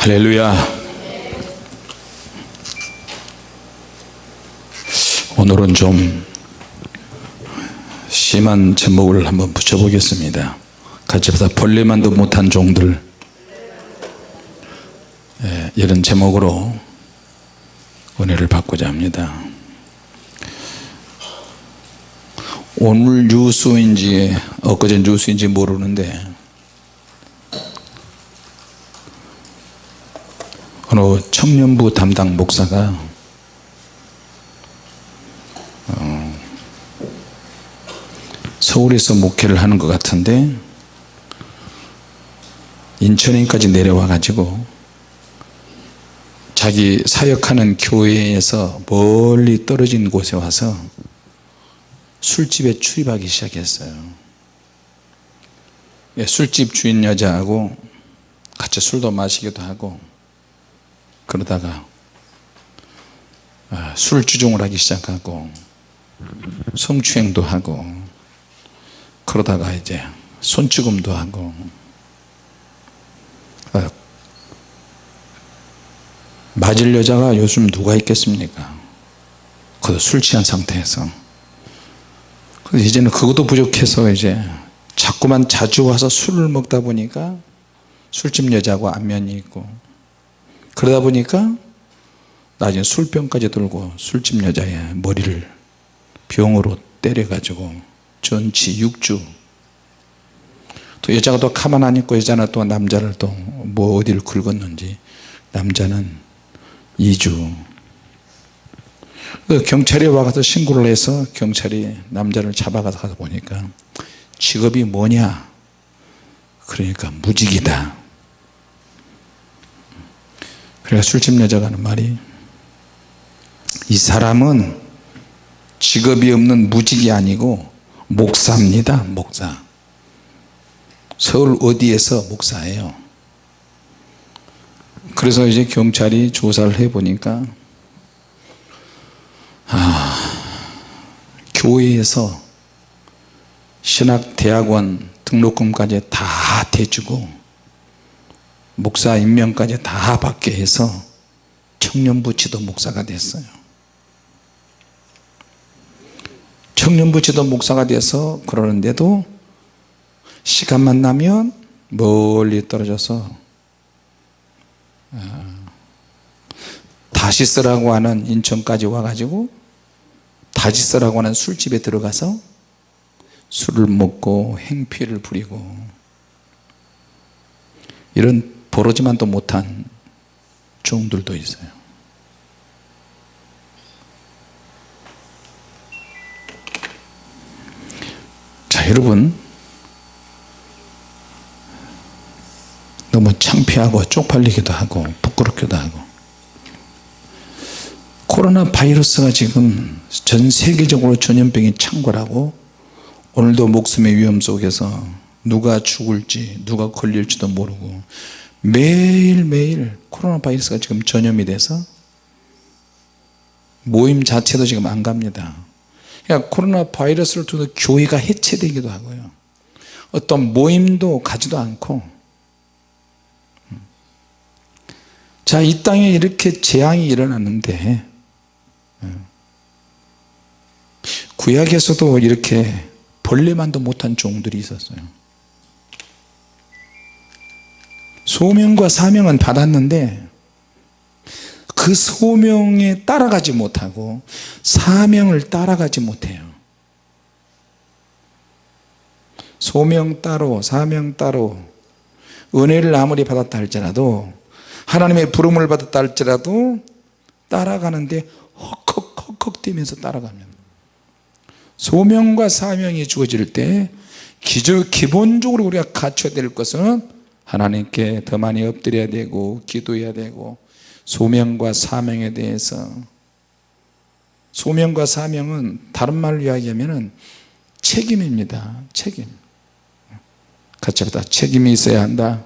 할렐루야. 오늘은 좀 심한 제목을 한번 붙여보겠습니다. 같이 보다 벌레만도 못한 종들. 예, 이런 제목으로 은혜를 받고자 합니다. 오늘 뉴스인지 엊그제 뉴스인지 모르는데 어느 청년부 담당 목사가 어, 서울에서 목회를 하는 것 같은데 인천에까지 내려와 가지고 자기 사역하는 교회에서 멀리 떨어진 곳에 와서 술집에 출입하기 시작했어요. 예, 술집 주인 여자하고 같이 술도 마시기도 하고 그러다가 아, 술주종을 하기 시작하고 성추행도 하고 그러다가 이제 손찌검도 하고 아, 맞을 여자가 요즘 누가 있겠습니까? 그도 술 취한 상태에서. 그래서 이제는 그것도 부족해서 이제 자꾸만 자주 와서 술을 먹다 보니까 술집 여자하고 안면이 있고 그러다 보니까 나중에 술병까지 들고 술집 여자의 머리를 병으로 때려 가지고 전치 6주. 또 여자가 또 가만 안 있고 여자는 또 남자를 또 뭐 어디를 긁었는지 남자는 2주. 경찰이 와서 신고를 해서 경찰이 남자를 잡아가서 가서 보니까 직업이 뭐냐? 그러니까 무직이다 그래서 술집 여자가 하는 말이 이 사람은 직업이 없는 무직이 아니고 목사입니다 목사. 서울 어디에서 목사예요? 그래서 이제 경찰이 조사를 해 보니까 아, 교회에서 신학대학원 등록금까지 다 대주고 목사 임명까지 다 받게 해서 청년부 지도 목사가 됐어요. 청년부 지도 목사가 돼서 그러는데도 시간만 나면 멀리 떨어져서 아, 다시스라고 하는 인천까지 와가지고 다지스라고 하는 술집에 들어가서 술을 먹고 행피를 부리고 이런 보러지만도 못한 종들도 있어요. 자 여러분. 너무 창피하고 쪽팔리기도 하고 부끄럽기도 하고. 코로나 바이러스가 지금 전 세계적으로 전염병이 창궐하고 오늘도 목숨의 위험 속에서 누가 죽을지 누가 걸릴지도 모르고 매일매일 코로나 바이러스가 지금 전염이 돼서 모임 자체도 지금 안 갑니다. 그러니까 코로나 바이러스를 통해 교회가 해체되기도 하고요. 어떤 모임도 가지도 않고. 자이 땅에 이렇게 재앙이 일어났는데 구약에서도 이렇게 벌레만도 못한 종들이 있었어요 소명과 사명은 받았는데 그 소명에 따라가지 못하고 사명을 따라가지 못해요. 소명 따로 사명 따로 은혜를 아무리 받았다 할지라도 하나님의 부름을 받았다 할지라도 따라가는데 헉헉헉헉 뛰면서 따라가면 소명과 사명이 주어질 때 기본적으로 우리가 갖춰야 될 것은 하나님께 더 많이 엎드려야 되고 기도해야 되고 소명과 사명에 대해서 소명과 사명은 다른 말로 이야기하면 책임입니다. 책임. 같이 합다. 책임이 있어야 한다.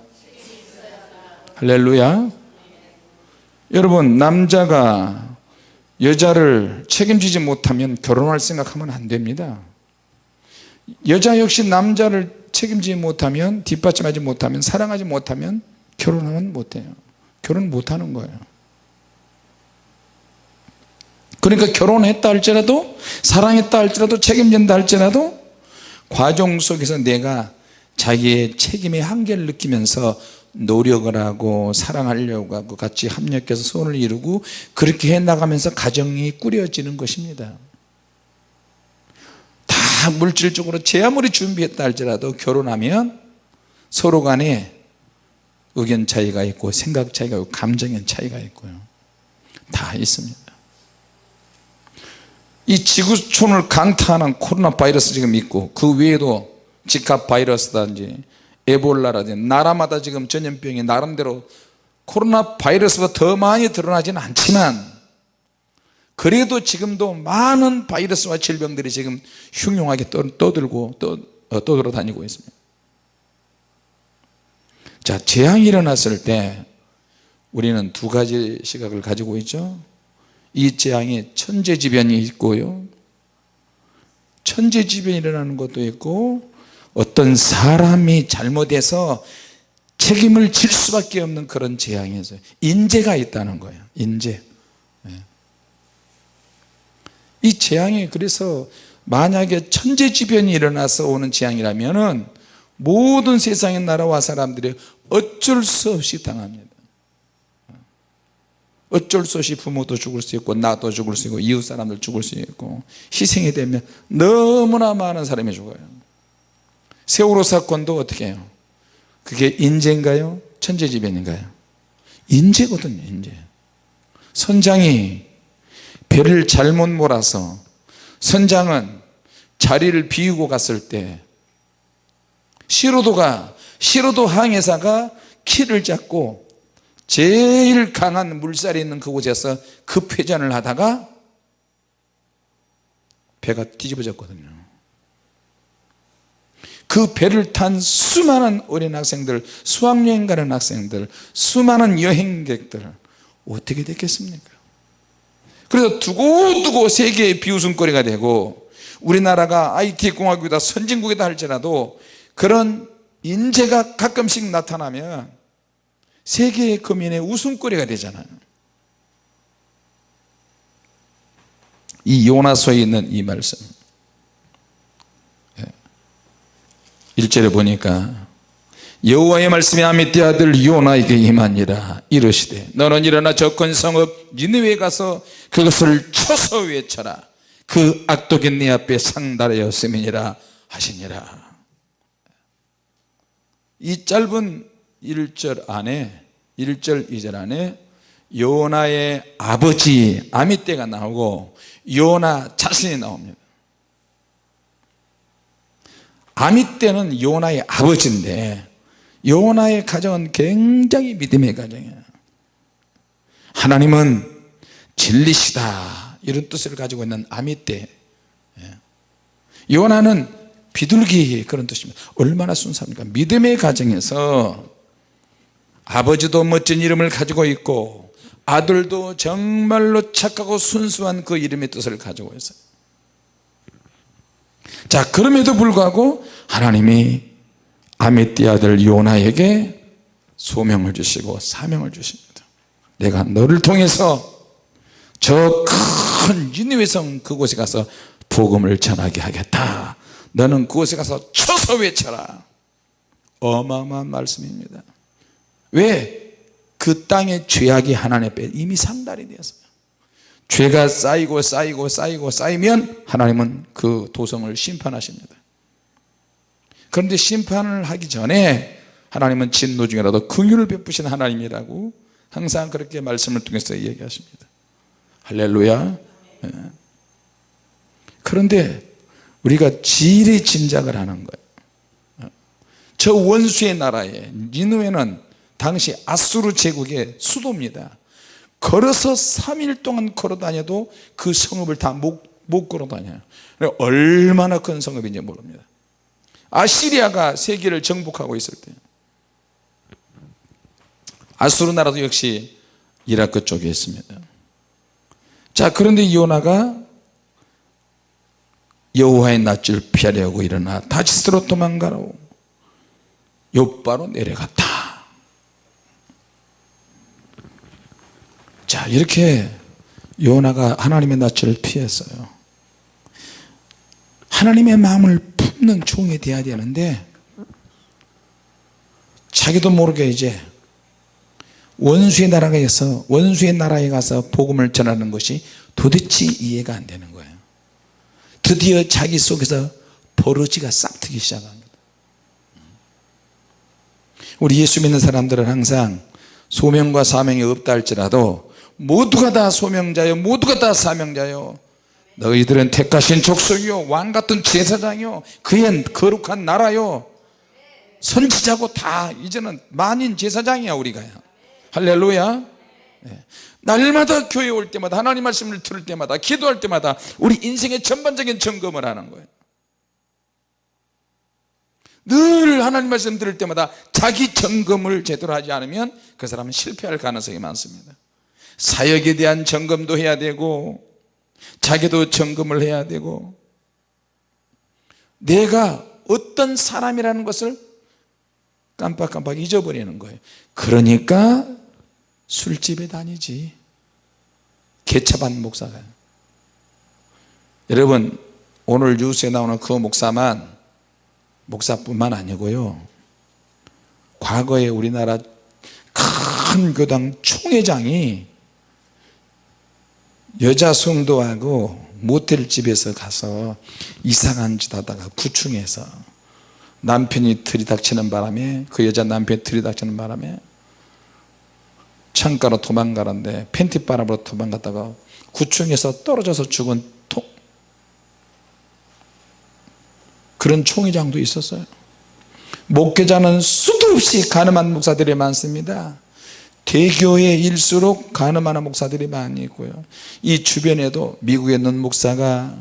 할렐루야. 여러분 남자가 여자를 책임지지 못하면 결혼할 생각하면 안 됩니다. 여자 역시 남자를 책임지지 못하면 뒷받침하지 못하면 사랑하지 못하면 결혼하면 못해요. 결혼 못하는 거예요. 그러니까 결혼했다 할지라도 사랑했다 할지라도 책임진다 할지라도 과정 속에서 내가 자기의 책임의 한계를 느끼면서 노력을 하고 사랑하려고 하고 같이 합력해서 손을 이루고 그렇게 해나가면서 가정이 꾸려지는 것입니다 다 물질적으로 제 아무리 준비했다 할지라도 결혼하면 서로 간에 의견 차이가 있고 생각 차이가 있고 감정의 차이가 있고요. 다 있습니다. 이 지구촌을 강타하는 코로나 바이러스 지금 있고 그 외에도 지카 바이러스든지 에볼라라든지 나라마다 지금 전염병이 나름대로 코로나 바이러스가 더 많이 드러나지는 않지만 그래도 지금도 많은 바이러스와 질병들이 지금 흉흉하게 떠들고 떠, 어, 떠돌아 다니고 있습니다. 자 재앙이 일어났을 때 우리는 두 가지 시각을 가지고 있죠. 이 재앙에 천재지변이 있고요. 천재지변이 일어나는 것도 있고 어떤 사람이 잘못해서 책임을 질 수밖에 없는 그런 있어요. 인재가 있다는 거예요. 인재. 예. 이 재앙이 그래서 만약에 천재지변이 일어나서 오는 재앙이라면 모든 세상의 나라와 사람들이 어쩔 수 없이 당합니다. 어쩔 수 없이 부모도 죽을 수 있고 나도 죽을 수 있고 이웃 사람들 죽을 수 있고 희생이 되면 너무나 많은 사람이 죽어요. 세월호 사건도 어떻게 해요? 그게 인재인가요? 천재지변인가요? 인재거든요 인재. 선장이 배를 잘못 몰아서 선장은 자리를 비우고 갔을 때 시로도가 시로도 항해사가 키를 잡고 제일 강한 물살이 있는 그곳에서 급회전을 하다가 배가 뒤집어졌거든요. 그 배를 탄 수많은 어린 학생들 수학여행 가는 학생들 수많은 여행객들 어떻게 됐겠습니까 그래서 두고두고 세계의 비웃음거리가 되고 우리나라가 IT 공화국이다 선진국이다 할지라도 그런 인재가 가끔씩 나타나면 세계의 거민의 웃음거리가 되잖아요. 이 요나서에 있는 이 말씀. 1절에 보니까 여호와의 말씀이 아미떼 아들 요나에게 임하니라 이르시되 너는 일어나 접근 성읍 니느웨 가서 그것을 쳐서 외쳐라. 그 악독이 네 앞에 상달하였음이니라 하시니라. 이 짧은 1절 안에 1절 2절 안에 요나의 아버지 아미떼가 나오고 요나 자신이 나옵니다. 아미떼는 요나의 아버지인데 요나의 가정은 굉장히 믿음의 가정이에요 하나님은 진리시다. 이런 뜻을 가지고 있는 아미떼 예. 요나는 비둘기 그런 뜻입니다. 얼마나 순수합니까? 믿음의 가정에서 아버지도 멋진 이름을 가지고 있고 아들도 정말로 착하고 순수한 그 이름의 뜻을 가지고 있어요. 자 그럼에도 불구하고 하나님이 아미띠 아들 요나에게 소명을 주시고 사명을 주십니다. 내가 너를 통해서 저큰 니느웨성 그곳에 가서 복음을 전하게 하겠다. 너는 그곳에 가서 쳐서 외쳐라. 어마어마한 말씀입니다. 왜? 그 땅의 죄악이 하나님 앞에 이미 상달이 되었어요. 죄가 쌓이고 쌓이고 쌓이고 쌓이면 하나님은 그 도성을 심판하십니다 그런데 심판을 하기 전에 하나님은 진노 중이라도 긍휼을 베푸신 하나님이라고 항상 그렇게 말씀을 통해서 얘기하십니다. 할렐루야. 예. 그런데 우리가 지리 짐작을 하는 거예요. 저 원수의 나라에 니누에는 당시 아수르 제국의 수도입니다. 걸어서 3일 동안 걸어 다녀도 그 성읍을 다못 걸어 다녀요. 얼마나 큰 성읍인지 모릅니다 아시리아가 세계를 정복하고 있을 때 아수르 나라도 역시 이라크 쪽에 있습니다. 자 그런데 요나가 여호와의 낯을 피하려고 일어나 다시스로 도망가라고 요바로 내려갔다. 자 이렇게 요나가 하나님의 낯을 피했어요. 하나님의 마음을 품는 종이 돼야 되는데 자기도 모르게 이제 원수의 나라에 가서 원수의 나라에 가서 복음을 전하는 것이 도대체 이해가 안 되는 거예요. 드디어 자기 속에서 버러지가 싹트기 시작합니다. 우리 예수 믿는 사람들은 항상 소명과 사명이 없다 할지라도 모두가 다 소명자요 모두가 다 사명자요 너희들은 택하신 족속이요 왕같은 제사장이요 그의 거룩한 나라요. 선지자고 다 이제는 만인 제사장이야 우리가요 할렐루야. 네. 날마다 교회 올 때마다 하나님 말씀을 들을 때마다 기도할 때마다 우리 인생의 전반적인 점검을 하는 거예요. 늘 하나님 말씀 들을 때마다 자기 점검을 제대로 하지 않으면 그 사람은 실패할 가능성이 많습니다. 사역에 대한 점검도 해야 되고 자기도 점검을 해야 되고 내가 어떤 사람이라는 것을 깜빡깜빡 잊어버리는 거예요. 그러니까 술집에 다니지. 개차반 목사가. 여러분 오늘 뉴스에 나오는 그 목사만 목사뿐만 아니고요. 과거에 우리나라 큰 교당 총회장이 여자 성도하고 모텔집에서 가서 이상한 짓 하다가 구충해서 남편이 들이닥치는 바람에 그 여자 남편이 들이닥치는 바람에 창가로 도망가는데 팬티바람으로 도망갔다가 구충에서 떨어져서 죽은 통 그런 총회장도 있었어요. 목회자는 수도 없이 가늠한 목사들이 많습니다 대교회일수록 가늠하는 목사들이 많이 있고요. 이 주변에도 미국에 있는 목사가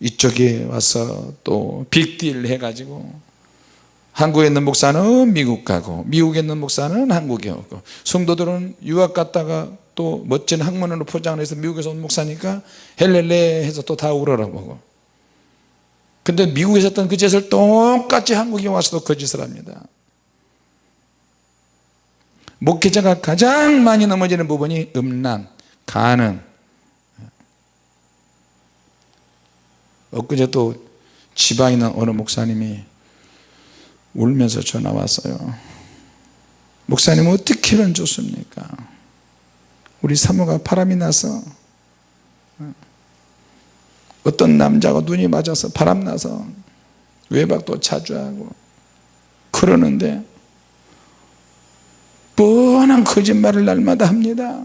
이쪽에 와서 또 빅딜 해가지고 한국에 있는 목사는 미국 가고 미국에 있는 목사는 한국에 오고 성도들은 유학 갔다가 또 멋진 학문으로 포장을 해서 미국에서 온 목사니까 헬렐레 해서 또 다 울어라보고. 근데 미국에서 했던 그 짓을 똑같이 한국에 와서도 그 짓을 합니다 목회자가 가장 많이 넘어지는 부분이 음란, 가는. 엊그제 또 지방에 있는 어느 목사님이 울면서 전화 왔어요. 목사님 어떻게 하면 좋습니까? 우리 사모가 바람이 나서 어떤 남자가 눈이 맞아서 바람 나서 외박도 자주 하고 그러는데 뻔한 거짓말을 날마다 합니다.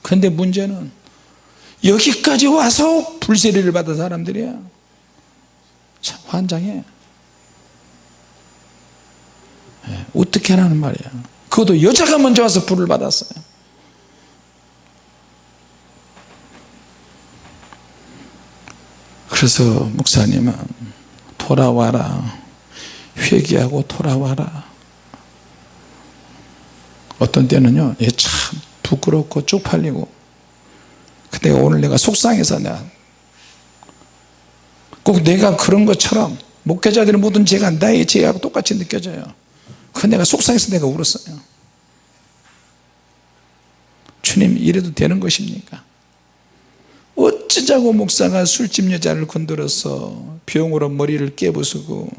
근데 문제는 여기까지 와서 불세리를 받은 사람들이야. 참 환장해. 예, 어떻게 하라는 말이야. 그것도 여자가 먼저 와서 불을 받았어요. 그래서 목사님은 돌아와라. 회개하고 돌아와라 어떤 때는요 참 부끄럽고 쪽팔리고 근데 오늘 내가 속상해서 내가 꼭 내가 그런 것처럼 목회자들의 모든 죄가 나의 죄하고 똑같이 느껴져요. 그 내가 속상해서 내가 울었어요. 주님 이래도 되는 것입니까? 어찌자고 목사가 술집 여자를 건드려서 병으로 머리를 깨부수고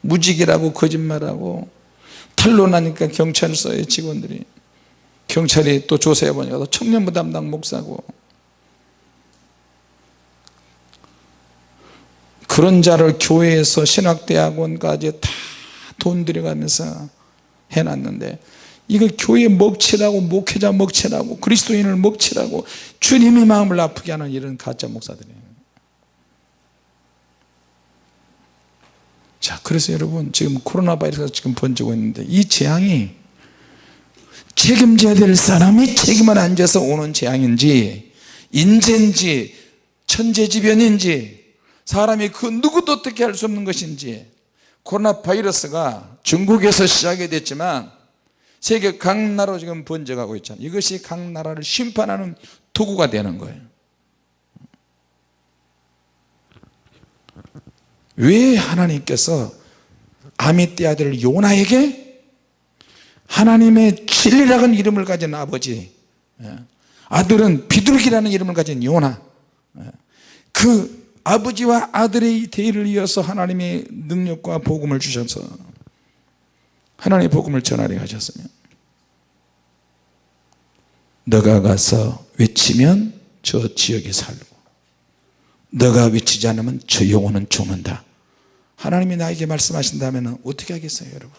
무직이라고 거짓말하고 탄로나니까 경찰서의 직원들이 경찰이 또 조사해 보니까 청년부 담당 목사고. 그런 자를 교회에서 신학대학원까지 다 돈 들여가면서 해놨는데 이거 교회 먹칠하고 목회자 먹칠하고 그리스도인을 먹칠하고 주님의 마음을 아프게 하는 이런 가짜 목사들이에요 자 그래서 여러분 지금 코로나 바이러스가 지금 번지고 있는데 이 재앙이 책임져야 될 사람이 책임을 안 져서 오는 재앙인지 인재인지 천재지변인지 사람이 그 누구도 어떻게 할 수 없는 것인지 코로나 바이러스가 중국에서 시작이 됐지만 세계 각 나라로 지금 번져가고 있잖아요. 이것이 각 나라를 심판하는 도구가 되는 거예요 왜 하나님께서 아미떼 아들 요나에게 하나님의 진리라는 이름을 가진 아버지 예. 아들은 비둘기라는 이름을 가진 요나 예. 그 아버지와 아들의 대의를 이어서 하나님의 능력과 복음을 주셔서 하나님의 복음을 전하려 하셨으며 너가 가서 외치면 저 지역에 살고 너가 외치지 않으면 저 영혼은 죽는다 하나님이 나에게 말씀하신다면 어떻게 하겠어요 여러분?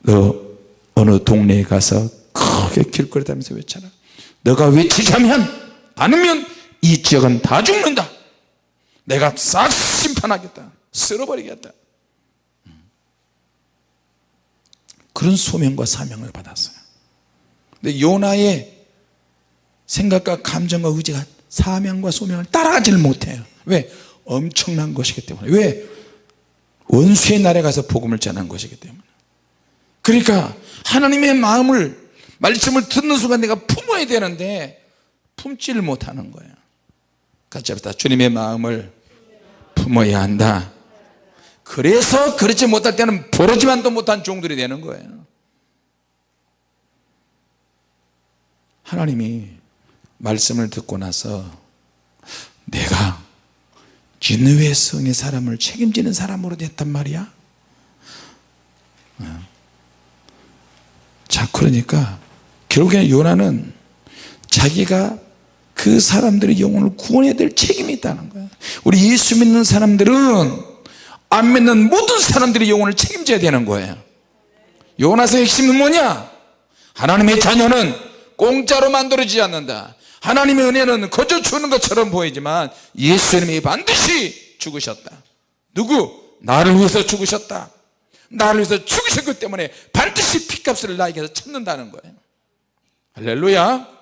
너 어느 동네에 가서 크게 길거리 다니면서 외쳐라. 너가 외치자면 않으면 이 지역은 다 죽는다. 내가 싹 심판하겠다. 쓸어버리겠다. 그런 소명과 사명을 받았어요. 근데 요나의 생각과 감정과 의지가 사명과 소명을 따라가지를 못해요. 왜? 엄청난 것이기 때문에. 왜? 원수의 나라에 가서 복음을 전한 것이기 때문에. 그러니까 하나님의 마음을 말씀을 듣는 순간 내가 품어야 되는데 품지를 못하는 거예요 같이 합시다. 주님의 마음을 품어야 한다. 그래서 그렇지 못할 때는 부르지만도 못한 종들이 되는 거예요. 하나님이 말씀을 듣고 나서 내가 니느웨 성의 사람을 책임지는 사람으로 됐단 말이야. 어. 자 그러니까 결국에는 요나는 자기가 그 사람들의 영혼을 구원해야 될 책임이 있다는 거야. 우리 예수 믿는 사람들은 안 믿는 모든 사람들의 영혼을 책임져야 되는 거예요. 요나서의 핵심은 뭐냐? 하나님의 자녀는 공짜로 만들어지지 않는다 하나님의 은혜는 거저 주는 것처럼 보이지만 예수님이 반드시 죽으셨다. 누구? 나를 위해서 죽으셨다. 나를 위해서 죽으셨기 때문에 반드시 피값을 나에게서 찾는다는 거예요. 할렐루야.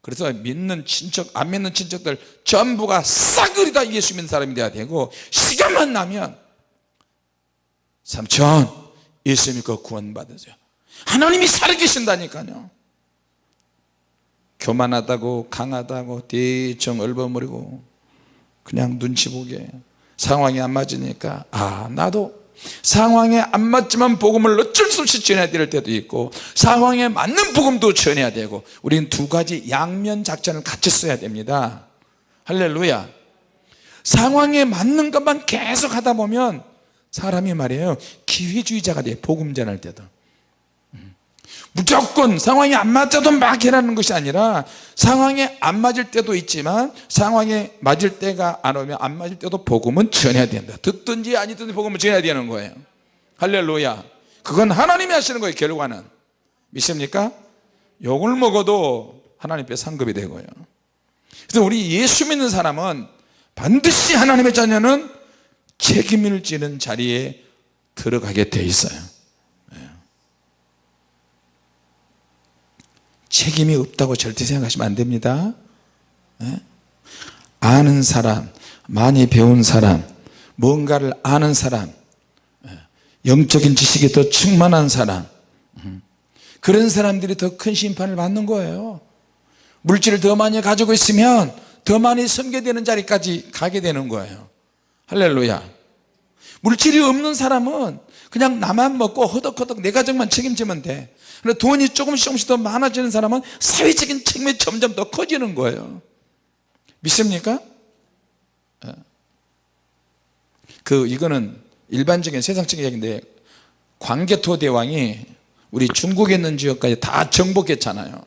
그래서 믿는 친척 안 믿는 친척들 전부가 싸그리 다 예수 믿는 사람이 돼야 되고 시간만 나면 삼촌 예수 믿고 구원 받으세요. 하나님이 살아계신다니까요 교만하다고 강하다고 대충 얼버무리고 그냥 눈치 보게. 상황이 안 맞으니까 아 나도 상황에 안 맞지만 복음을 어쩔 수 없이 전해야 될 때도 있고 상황에 맞는 복음도 전해야 되고 우리는 두 가지 양면 작전을 같이 써야 됩니다. 할렐루야. 상황에 맞는 것만 계속 하다 보면 사람이 말이에요 기회주의자가 돼 복음 전할 때도 무조건 상황이 안 맞아도 막 해라는 것이 아니라 상황에 안 맞을 때도 있지만 상황에 맞을 때가 안 오면 안 맞을 때도 복음은 전해야 된다. 듣든지 아니든지 복음을 전해야 되는 거예요. 할렐루야. 그건 하나님이 하시는 거예요 결과는. 믿습니까? 욕을 먹어도 하나님께 상급이 되고요. 그래서 우리 예수 믿는 사람은 반드시 하나님의 자녀는 책임을 지는 자리에 들어가게 돼 있어요 책임이 없다고 절대 생각하시면 안 됩니다 예? 아는 사람 많이 배운 사람 뭔가를 아는 사람 예? 영적인 지식이 더 충만한 사람 음. 그런 사람들이 더 큰 심판을 받는 거예요 물질을 더 많이 가지고 있으면 더 많이 섬겨되는 자리까지 가게 되는 거예요 할렐루야 물질이 없는 사람은 그냥 나만 먹고 허덕허덕 내 가정만 책임지면 돼 그런데 돈이 조금씩 조금씩 더 많아지는 사람은 사회적인 책임이 점점 더 커지는 거예요 믿습니까? 예. 그 이거는 일반적인 세상적인 이야기인데 광개토 대왕이 우리 중국에 있는 지역까지 다 정복했잖아요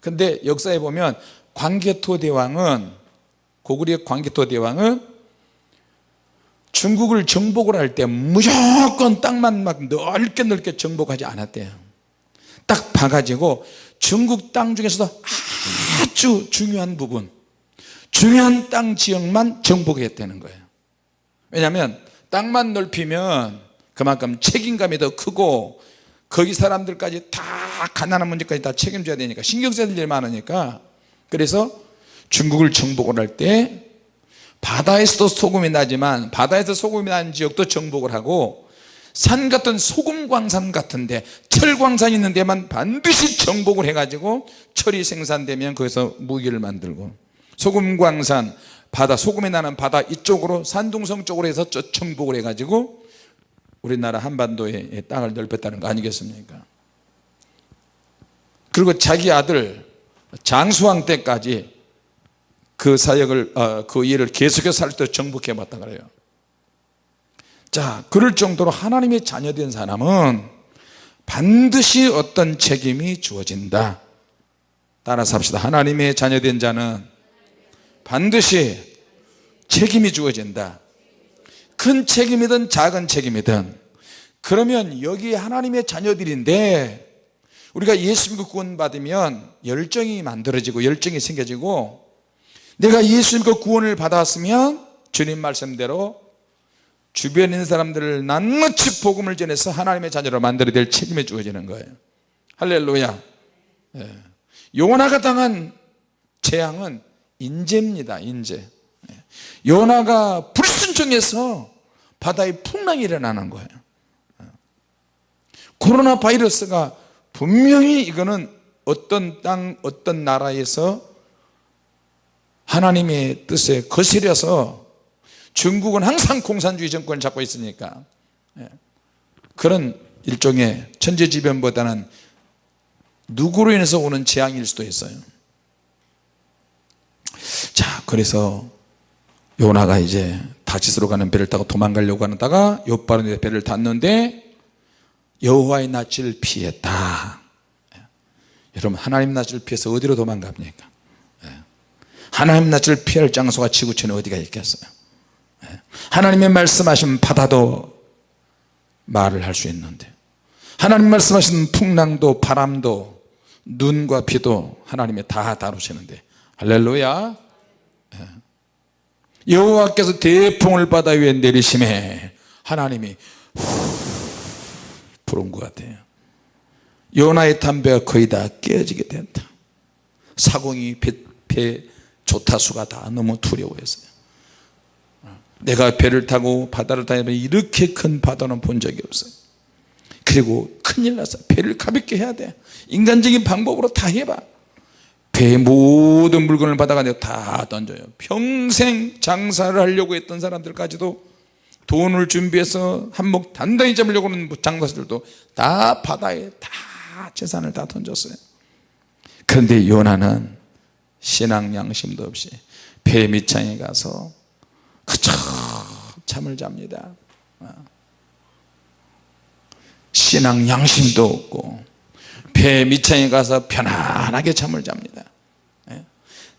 근데 역사에 보면 광개토 대왕은 고구려의 광개토 대왕은 중국을 정복을 할 때 무조건 땅만 막 넓게 넓게 정복하지 않았대요. 딱 봐가지고 중국 땅 중에서도 아주 중요한 부분 중요한 땅 지역만 정복했다는 거예요. 왜냐하면 땅만 넓히면 그만큼 책임감이 더 크고 거기 사람들까지 다 가난한 문제까지 다 책임져야 되니까 신경 써야 될 일이 많으니까. 그래서 중국을 정복을 할 때 바다에서도 소금이 나지만 바다에서 소금이 나는 지역도 정복을 하고 산 같은 소금 광산 같은데 철 광산이 있는 데만 반드시 정복을 해가지고 철이 생산되면 거기서 무기를 만들고 소금 광산 바다 소금이 나는 바다 이쪽으로 산둥성 쪽으로 해서 정복을 해가지고 우리나라 한반도의 땅을 넓혔다는 거 아니겠습니까? 그리고 자기 아들 장수왕 때까지 그 사역을 어, 그 일을 계속해서 할 때 정복해 봤다 그래요. 자 그럴 정도로 하나님의 자녀된 사람은 반드시 어떤 책임이 주어진다. 따라서 합시다. 하나님의 자녀된 자는 반드시 책임이 주어진다. 큰 책임이든 작은 책임이든. 그러면 여기 하나님의 자녀들인데 우리가 예수 믿고 구원 받으면 열정이 만들어지고 열정이 생겨지고 내가 예수 믿고 구원을 받았으면 주님 말씀대로 주변에 있는 사람들을 낱낱이 복음을 전해서 하나님의 자녀로 만들어야 될 책임이 주어지는 거예요 할렐루야 예. 요나가 당한 재앙은 인재입니다 인재 예. 요나가 불순종해서 바다에 풍랑이 일어나는 거예요 예. 코로나 바이러스가 분명히 이거는 어떤 땅 어떤 나라에서 하나님의 뜻에 거스려서 중국은 항상 공산주의 정권을 잡고 있으니까 예. 그런 일종의 천재지변보다는 누구로 인해서 오는 재앙일 수도 있어요 자 그래서 요나가 이제 다시스로 가는 배를 타고 도망가려고 하다가 요바로 배를 탔는데 여호와의 낯을 피했다 예. 여러분 하나님 낯을 피해서 어디로 도망갑니까 예. 하나님 낯을 피할 장소가 지구촌에 어디가 있겠어요? 하나님의 말씀하신 바다도 말을 할 수 있는데 하나님 말씀하신 풍랑도 바람도 눈과 비도 하나님이 다 다루시는데 할렐루야. 예. 여호와께서 대풍을 바다 위에 내리심에 하나님이 부른 것 같아요. 요나의 담배가 거의 다 깨지게 된다. 사공이 배, 배 조타수가 다 너무 두려워했어요. 내가 배를 타고 바다를 다니면 이렇게 큰 바다는 본 적이 없어요. 그리고 큰일 났어. 배를 가볍게 해야 돼. 인간적인 방법으로 다 해봐. 배의 모든 물건을 받아가 다 던져요. 평생 장사를 하려고 했던 사람들까지도 돈을 준비해서 한몫 단단히 잡으려고 하는 장사들도 다 바다에 다 재산을 다 던졌어요. 그런데 요나는 신앙 양심도 없이 배 밑창에 가서 그저 잠을 잡니다 어. 신앙 양심도 없고 배 밑창에 가서 편안하게 잠을 잡니다 예.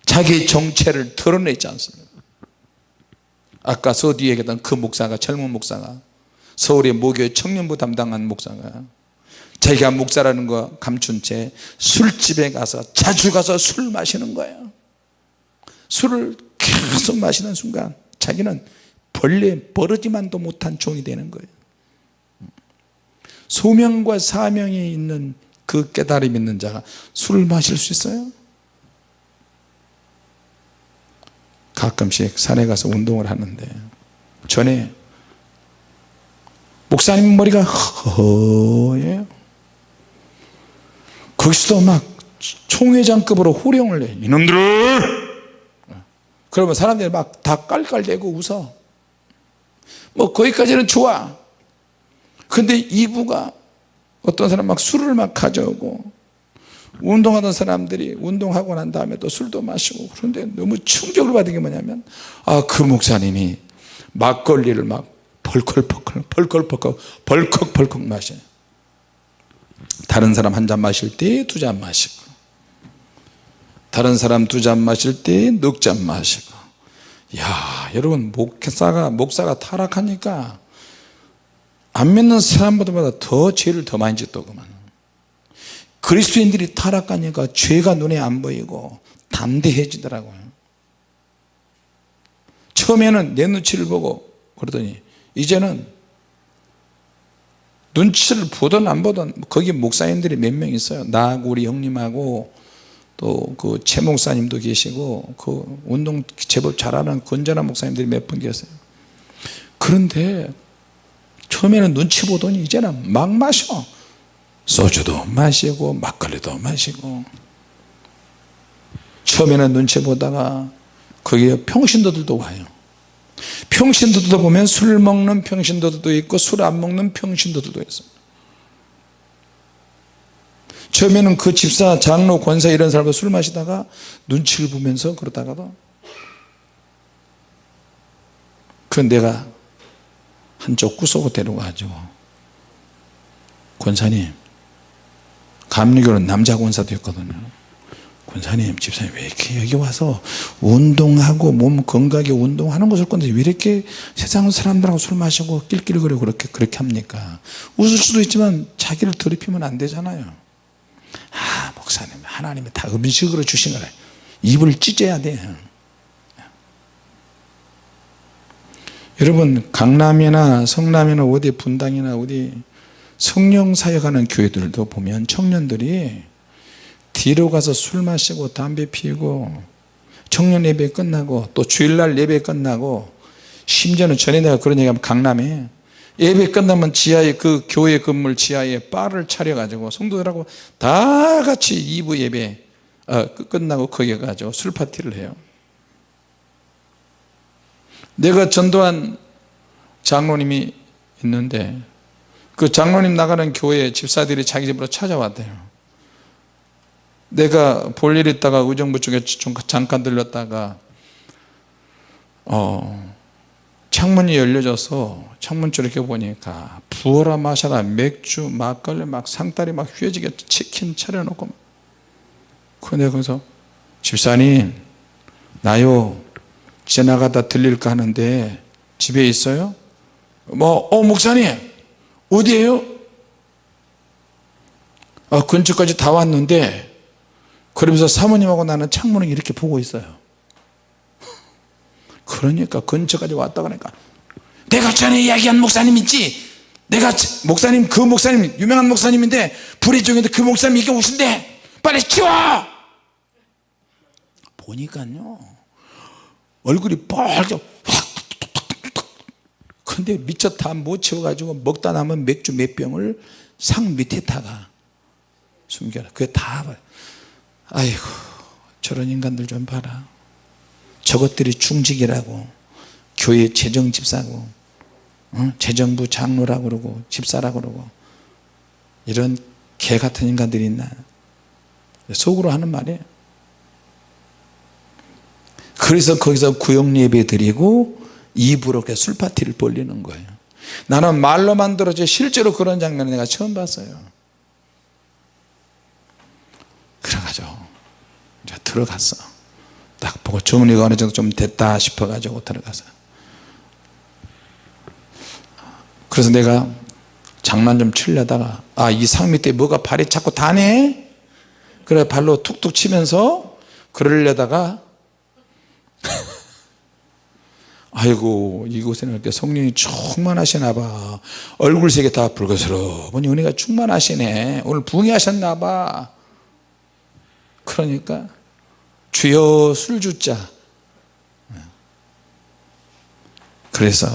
자기 정체를 드러내지 않습니다 아까 서뒤에 얘기했던 그 목사가 젊은 목사가 서울의 모교의 청년부 담당한 목사가 자기가 목사라는 거 감춘 채 술집에 가서 자주 가서 술 마시는 거예요. 술을 계속 마시는 순간 자기는 벌레 버르지만도 못한 종이 되는 거예요. 소명과 사명이 있는 그 깨달음 있는 자가 술을 마실 수 있어요? 가끔씩 산에 가서 운동을 하는데 전에 목사님 머리가 허예요 거기서도 막 총회장급으로 호령을 해 이놈들을! 그러면 사람들이 막 다 깔깔대고 웃어. 뭐 거기까지는 좋아. 근데 이부가 어떤 사람 막 술을 막 가져오고 운동하던 사람들이 운동하고 난 다음에 또 술도 마시고 그런데 너무 충격을 받은 게 뭐냐면 아 그 목사님이 막걸리를 막 벌컥벌컥 벌컥벌컥 벌컥벌컥 마셔요 다른 사람 한 잔 마실 때 두 잔 마시고 다른 사람 두 잔 마실 때 넉 잔 마시고. 야 여러분 목사가 목사가 타락하니까 안 믿는 사람보다 더 죄를 더 많이 짓더구만. 그리스도인들이 타락하니까 죄가 눈에 안 보이고 담대해지더라고요. 처음에는 내 눈치를 보고 그러더니 이제는 눈치를 보든 안 보든 거기 목사님들이 몇 명 있어요. 나하고 우리 형님하고 또 그 최 목사님도 계시고 그 운동 제법 잘하는 건전한 목사님들이 몇 분 계세요. 그런데 처음에는 눈치 보더니 이제는 막 마셔. 소주도 마시고 막걸리도 마시고. 처음에는 눈치 보다가 거기에 평신도들도 와요 평신도들도 보면 술 먹는 평신도들도 있고 술 안 먹는 평신도들도 있어요 처음에는 그 집사 장로 권사 이런 사람도 술 마시다가 눈치를 보면서 그러다가도 그 내가 한쪽 구석으로 데려가지고 권사님 감리교는 남자 권사도 있거든요 권사님 집사님 왜 이렇게 여기 와서 운동하고 몸 건강하게 운동하는 것을 건데 왜 이렇게 세상 사람들하고 술 마시고 낄낄거리고 그렇게 그렇게 합니까? 웃을 수도 있지만 자기를 더럽히면 안 되잖아요. 아 목사님 하나님이 다 음식으로 주신 거래. 입을 찢어야 돼. 여러분 강남이나 성남이나 어디 분당이나 어디 성령 사역하는 교회들도 보면 청년들이 뒤로 가서 술 마시고 담배 피우고 청년 예배 끝나고 또 주일날 예배 끝나고 심지어는 전에 내가 그런 얘기하면 강남에 예배 끝나면 지하에 그 교회 건물 지하에 바를 차려 가지고 성도들하고 다 같이 2부 예배 어, 끝나고 거기에 가지고 술 파티를 해요. 내가 전도한 장로님이 있는데 그 장로님 나가는 교회 집사들이 자기 집으로 찾아왔대요 내가 볼 일 있다가 의정부 쪽에 좀 잠깐 들렸다가 어, 창문이 열려져서 창문 쪽 이렇게 보니까 부어라 마셔라 맥주 막걸리 막 상다리 막 휘어지게 치킨 차려놓고 그 내가 거기서 집사님 나요 지나가다 들릴까 하는데 집에 있어요? 뭐, 어, 목사님, 어디에요? 어, 근처까지 다 왔는데, 그러면서 사모님하고 나는 창문을 이렇게 보고 있어요. 그러니까 근처까지 왔다 그러니까, 내가 전에 이야기한 목사님 있지? 내가 목사님, 그 목사님, 유명한 목사님인데, 불의 중에도 그 목사님 이게 오신대! 빨리 치워! 보니까요, 얼굴이 빨개 근데 미처 다못 채워가지고 먹다 남은 맥주 몇 병을 상 밑에다가 숨겨라 그게 다 아이고 저런 인간들 좀 봐라. 저것들이 중직이라고 교회 재정집사고 어? 재정부 장로라고 그러고 집사라고 그러고 이런 개 같은 인간들이 있나? 속으로 하는 말이에요. 그래서 거기서 구역 예배 드리고 입으로 이렇게 술 파티를 벌리는 거예요. 나는 말로만 들었지 실제로 그런 장면을 내가 처음 봤어요. 그래가지고 들어갔어 딱 보고 주문이가 어느 정도 좀 됐다 싶어 가지고 들어가서. 그래서 내가 장난 좀 치려다가 아 이상 밑에 뭐가 발이 자꾸 다네? 그래 발로 툭툭 치면서 그러려다가 아이고 이곳에는 이렇게 성령이 충만하시나 봐. 얼굴색이 다 붉어스러우니 은혜가 충만하시네. 오늘 부흥하셨나 봐 그러니까 주여 술주자. 그래서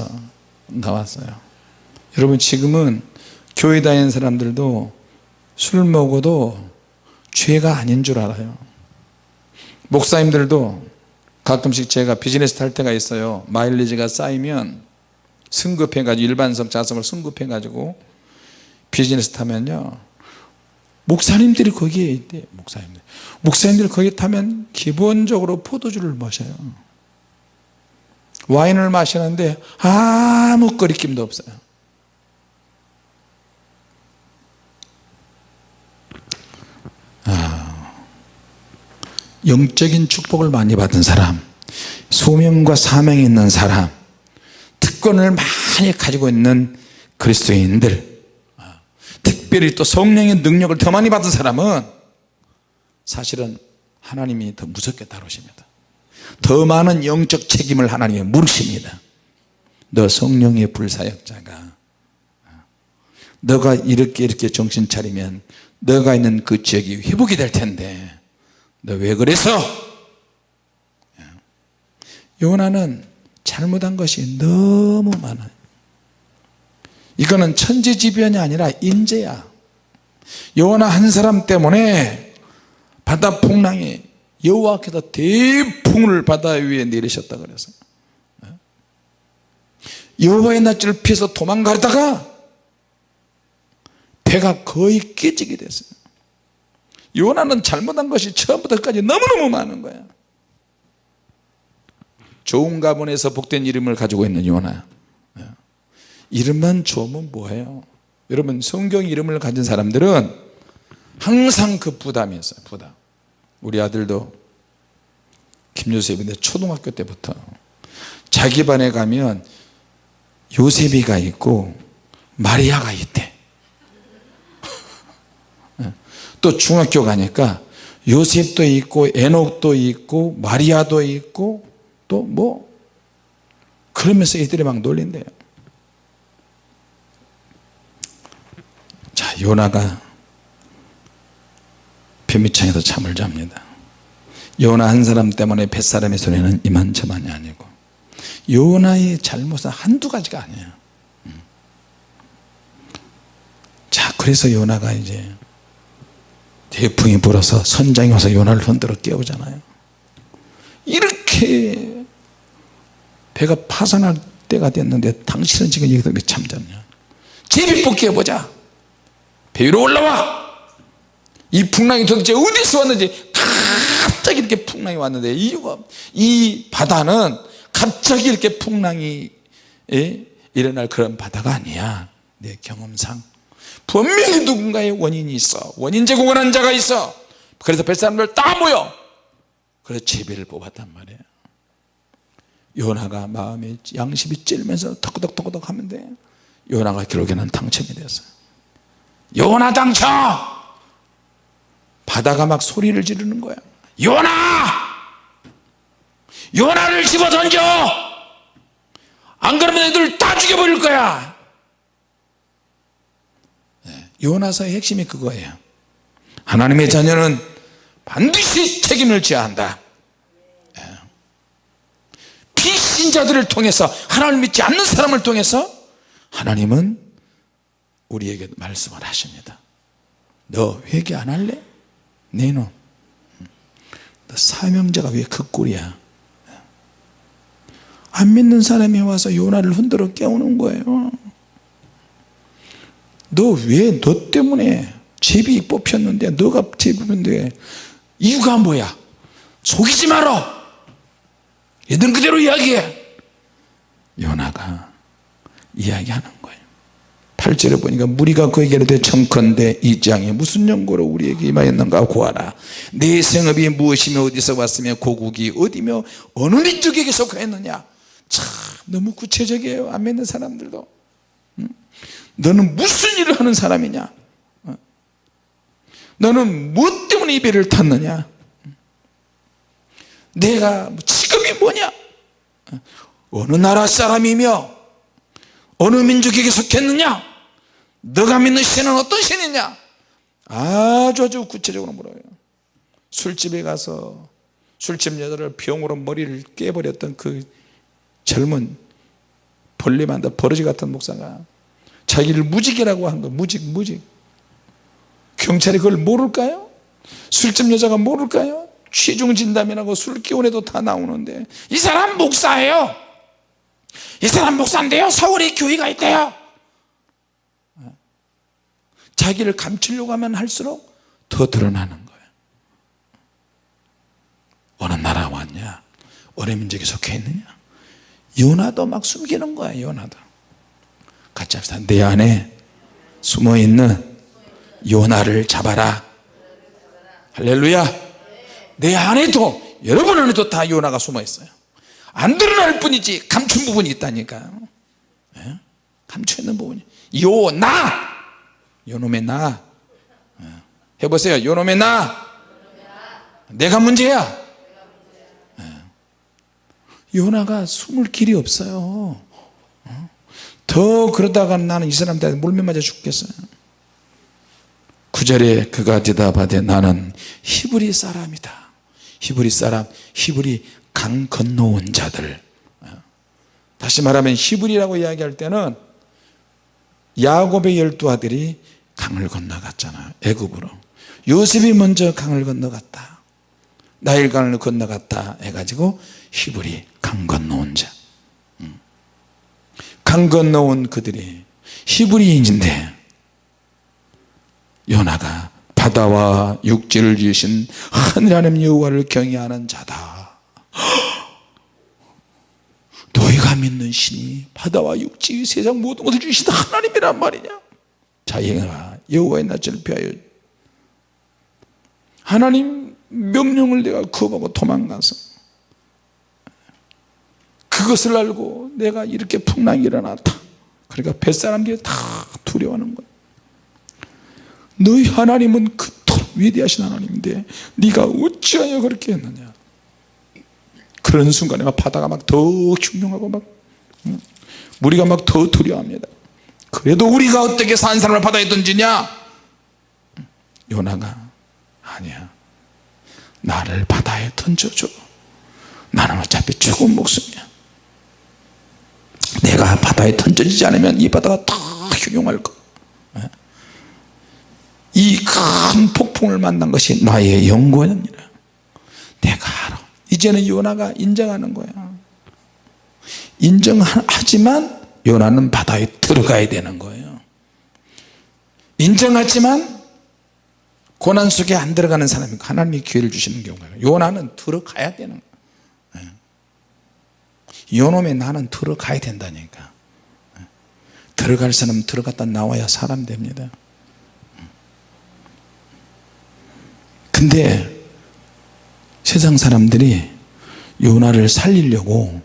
나왔어요. 여러분 지금은 교회 다니는 사람들도 술 먹어도 죄가 아닌 줄 알아요. 목사님들도 가끔씩 제가 비즈니스 탈 때가 있어요. 마일리지가 쌓이면 승급해 가지고 일반석 좌석을 승급해 가지고 비즈니스 타면요 목사님들이 거기에 있대 목사님들. 목사님들이 거기 타면 기본적으로 포도주를 마셔요. 와인을 마시는데 아무 거리낌도 없어요. 영적인 축복을 많이 받은 사람 소명과 사명이 있는 사람 특권을 많이 가지고 있는 그리스도인들 특별히 또 성령의 능력을 더 많이 받은 사람은 사실은 하나님이 더 무섭게 다루십니다. 더 많은 영적 책임을 하나님이 물으십니다. 너 성령의 불사역자가 너가 이렇게 이렇게 정신 차리면 너가 있는 그 지역이 회복이 될 텐데 너 왜 그래서? 요나는 잘못한 것이 너무 많아요 이거는 천지지변이 아니라 인재야. 요나 한 사람 때문에 바다 풍랑이 여호와께서 대풍을 바다 위에 내리셨다 그래서. 여호와의 낯을 피해서 도망가다가 배가 거의 깨지게 됐어요. 요나는 잘못한 것이 처음부터 끝까지 너무너무 많은 거야. 좋은 가문에서 복된 이름을 가지고 있는 요나 이름만 좋으면 뭐예요? 여러분 성경 이름을 가진 사람들은 항상 그 부담이 있어요 부담. 우리 아들도 김요셉인데 초등학교 때부터 자기 반에 가면 요셉이가 있고 마리아가 있대. 또 중학교 가니까 요셉도 있고 에녹도 있고 마리아도 있고 또 뭐? 그러면서 애들이 막 놀린대요 자 요나가 변미창에서 잠을 잡니다. 요나 한 사람 때문에 뱃사람의 손해는 이만저만이 아니고 요나의 잘못은 한두 가지가 아니에요. 음. 자 그래서 요나가 이제 대풍이 불어서 선장이 와서 요나를 흔들어 깨우잖아요. 이렇게 배가 파산할 때가 됐는데 당신은 지금 여기서 왜 잠잤냐? 제비 뽑기 해보자 배 위로 올라와! 이 풍랑이 도대체 어디서 왔는지 갑자기 이렇게 풍랑이 왔는데 이유가 이 바다는 갑자기 이렇게 풍랑이 예? 일어날 그런 바다가 아니야. 내 경험상. 분명히 누군가의 원인이 있어. 원인 제공을 자가 있어. 그래서 뱃사람들 다 모여. 그래서 제비를 뽑았단 말이에요 요나가 마음에 양심이 찔면서 덕덕덕덕 하는데 요나가 결국에는 당첨이 됐어요 요나 당첨! 바다가 막 소리를 지르는 거야. 요나! 요나를 집어 던져! 안 그러면 애들 다 죽여버릴 거야. 네, 요나서의 핵심이 그거예요. 하나님의 자녀는 반드시 책임을 져야 한다. 네. 비신자들을 통해서 하나님을 믿지 않는 사람을 통해서 하나님은 우리에게 말씀을 하십니다. 너 회개 안 할래? 네놈 너 사명자가 왜 그 꼴이야? 안 믿는 사람이 와서 요나를 흔들어 깨우는 거예요. 너 왜 너 때문에 제비 뽑혔는데 너가 제비 뽑혔는데 이유가 뭐야? 속이지 마라 있는 그대로 이야기해! 요나가 이야기하는 거예요 8절에 보니까 무리가 그에게 이르되 청컨대 이 장이 무슨 연고로 우리에게 임하였는가? 고하라. 내 생업이 무엇이며 어디서 왔으며 고국이 어디며 어느 민족에게 속하였느냐? 참 너무 구체적이에요 안 믿는 사람들도. 응? 너는 무슨 일을 하는 사람이냐? 어? 너는 무엇 때문에 이 배를 탔느냐? 내가 직업이 뭐냐? 어느 나라 사람이며 어느 민족에게 속했느냐 너가 믿는 신은 어떤 신이냐? 아주 아주 구체적으로 물어요. 술집에 가서 술집 여자를 병으로 머리를 깨버렸던 그 젊은 벌레만다 버러지 같은 목사가 자기를 무직이라고 한 거 무직 무직. 경찰이 그걸 모를까요? 술집 여자가 모를까요? 취중 진담이라고 술 기운에도 다 나오는데 이 사람 목사예요. 이 사람 목사인데요. 서울에 교회가 있대요 자기를 감추려고 하면 할수록 더 드러나는 거예요 어느 나라 왔냐? 어느 민족에 속해 있느냐? 요나도 막 숨기는 거야 요나도. 같이 합시다. 내 안에 숨어있는 요나를 잡아라. 할렐루야. 내 안에도 여러분 안에도 다 요나가 숨어 있어요. 안 드러날 뿐이지 감춘 부분이 있다니까요. 예? 감춰 있는 부분이. 요나 요놈의 나 예. 해보세요 요놈의 나 내가 문제야 예. 요나가 숨을 길이 없어요 어? 더 그러다가 나는 이 사람들한테 물면 맞아 죽겠어요 구절에 그가 대답하되 나는 히브리 사람이다 히브리 사람 히브리 강 건너온 자들 어? 다시 말하면 히브리라고 이야기할 때는 야곱의 열두 아들이 강을 건너갔잖아. 애굽으로. 요셉이 먼저 강을 건너갔다. 나일강을 건너갔다 해가지고 히브리 강 건너온 자. 음. 강 건너온 그들이 히브리인인데 요나가 바다와 육지를 지으신 하나님 여호와를 경외하는 자다. 너희가 믿는 신이 바다와 육지 세상 모든 것을 주신 하나님이란 말이냐? 자기가 여호와의 낯을 피하여 하나님 명령을 내가 거부하고 도망가서 그것을 알고 내가 이렇게 풍랑이 일어났다. 그러니까 뱃사람들이 다 두려워하는 거야. 너희 하나님은 그토록 위대하신 하나님인데 네가 어찌하여 그렇게 했느냐? 그런 순간에 막 바다가 막 더 흉흉하고 막 응? 우리가 막 더 두려워합니다 그래도 우리가 어떻게 산 사람을 바다에 던지냐? 요나가 아니야. 나를 바다에 던져줘. 나는 어차피 죽은 목숨이야. 내가 바다에 던져지지 않으면 이 바다가 다 흉흉할 거. 이 큰 폭풍을 만난 것이 나의 영광이니라. 내가 알아. 이제는 요나가 인정하는 거야. 인정하지만 요나는 바다에 들어가야 되는 거예요. 인정하지만 고난 속에 안 들어가는 사람이 하나님이 기회를 주시는 경우가 요나는 들어가야 되는 거예요. 요놈의 나는 들어가야 된다니까. 들어갈 사람은 들어갔다 나와야 사람 됩니다. 근데 세상 사람들이 요나를 살리려고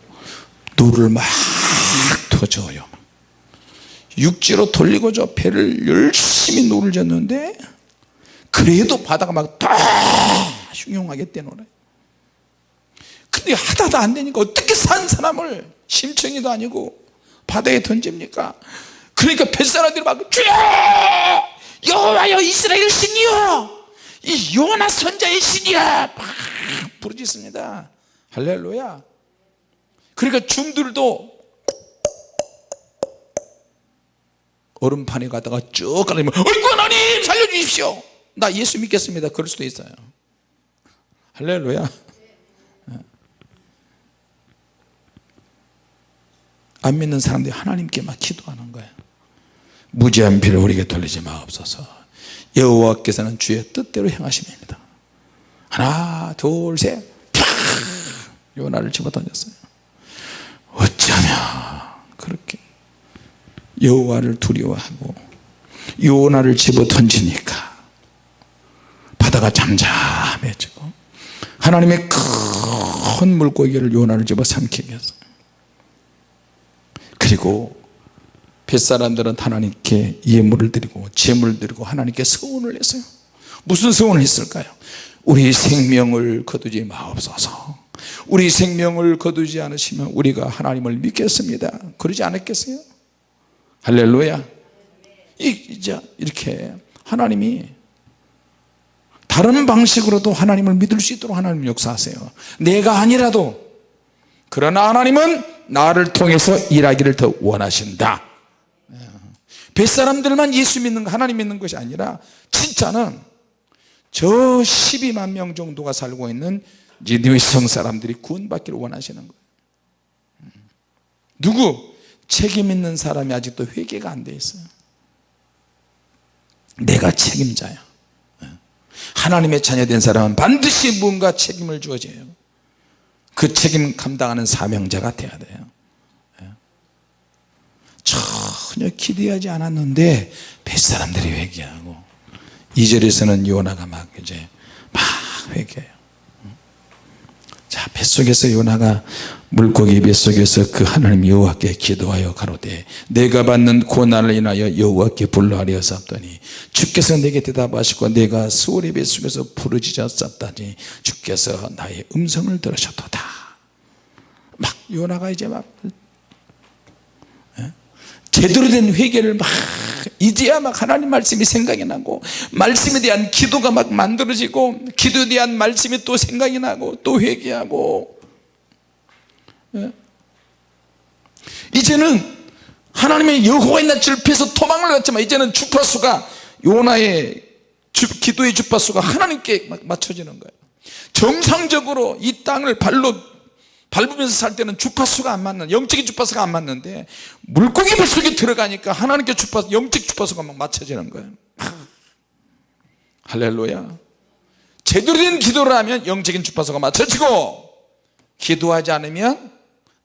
노를 막 터져요. 육지로 돌리고 저 배를 열심히 노를 졌는데 그래도 바다가 막다 흉흉하게 떼노래. 근데 하다도 안 되니까 어떻게 산 사람을 심청이도 아니고 바다에 던집니까? 그러니까 뱃사람들이 막 주여! 여호와여 이스라엘 신이여! 이 요나 선자의 신이야 막 부르짖습니다. 할렐루야. 그러니까 중들도 얼음판에 가다가 쭉 가다니면 어이구 하나님 살려주십시오. 나 예수 믿겠습니다. 그럴 수도 있어요. 할렐루야. 안 믿는 사람들이 하나님께 막 기도하는 거예요. 무지한 피를 우리에게 돌리지 마옵소서. 여호와께서는 주의 뜻대로 행하심입니다. 하나 둘셋. 요나를 집어던졌어요. 어쩌면 그렇게 여호와를 두려워하고 요나를 집어던지니까 바다가 잠잠해지고 하나님의 큰 물고기를 요나를 집어 삼키게 했어요 그리고 뱃사람들은 하나님께 예물을 드리고 제물을 드리고 하나님께 서원을 했어요. 무슨 서원을 했을까요? 우리 생명을 거두지 마옵소서. 우리 생명을 거두지 않으시면 우리가 하나님을 믿겠습니다. 그러지 않았겠어요 할렐루야. 이제 이렇게 하나님이 다른 방식으로도 하나님을 믿을 수 있도록 하나님 역사하세요. 내가 아니라도. 그러나 하나님은 나를 통해서 일하기를 더 원하신다. 뱃사람들만 예수 믿는 거 하나님 믿는 것이 아니라 진짜는 저 12만 명 정도가 살고 있는 니느웨 성 사람들이 구원받기를 원하시는 거예요. 누구? 책임 있는 사람이 아직도 회개가 안 돼 있어요. 내가 책임자야. 하나님의 자녀된 사람은 반드시 뭔가 책임을 주어져요. 그 책임 감당하는 사명자가 돼야 돼요. 전혀 기대하지 않았는데 뱃사람들이 회개하고 2절에서는 요나가 막 이제 막 회개해요. 자 뱃속에서 요나가 물고기 뱃속에서 그 하나님 여호와께 기도하여 가로되 내가 받는 고난을 인하여 여호와께 불러하리었사더니 주께서 내게 대답하시고 내가 수월의 뱃속에서 부르짖었사더니 주께서 나의 음성을 들으셨도다 막 요나가 이제 막 제대로 된 회개를 막 이제야 막 하나님 말씀이 생각이 나고 말씀에 대한 기도가 막 만들어지고 기도에 대한 말씀이 또 생각이 나고 또 회개하고 예? 이제는 하나님의 여호와의 낯을 피해서 도망을 갔지만 이제는 주파수가 요나의 주, 기도의 주파수가 하나님께 맞춰지는 거예요. 정상적으로 이 땅을 발로 밟으면서 살 때는 주파수가 안 맞는 영적인 주파수가 안 맞는데 물고기 뱃속에 들어가니까 하나님께 주파수 영적 주파수가 막 맞춰지는 거예요. 할렐루야. 제대로 된 기도를 하면 영적인 주파수가 맞춰지고 기도하지 않으면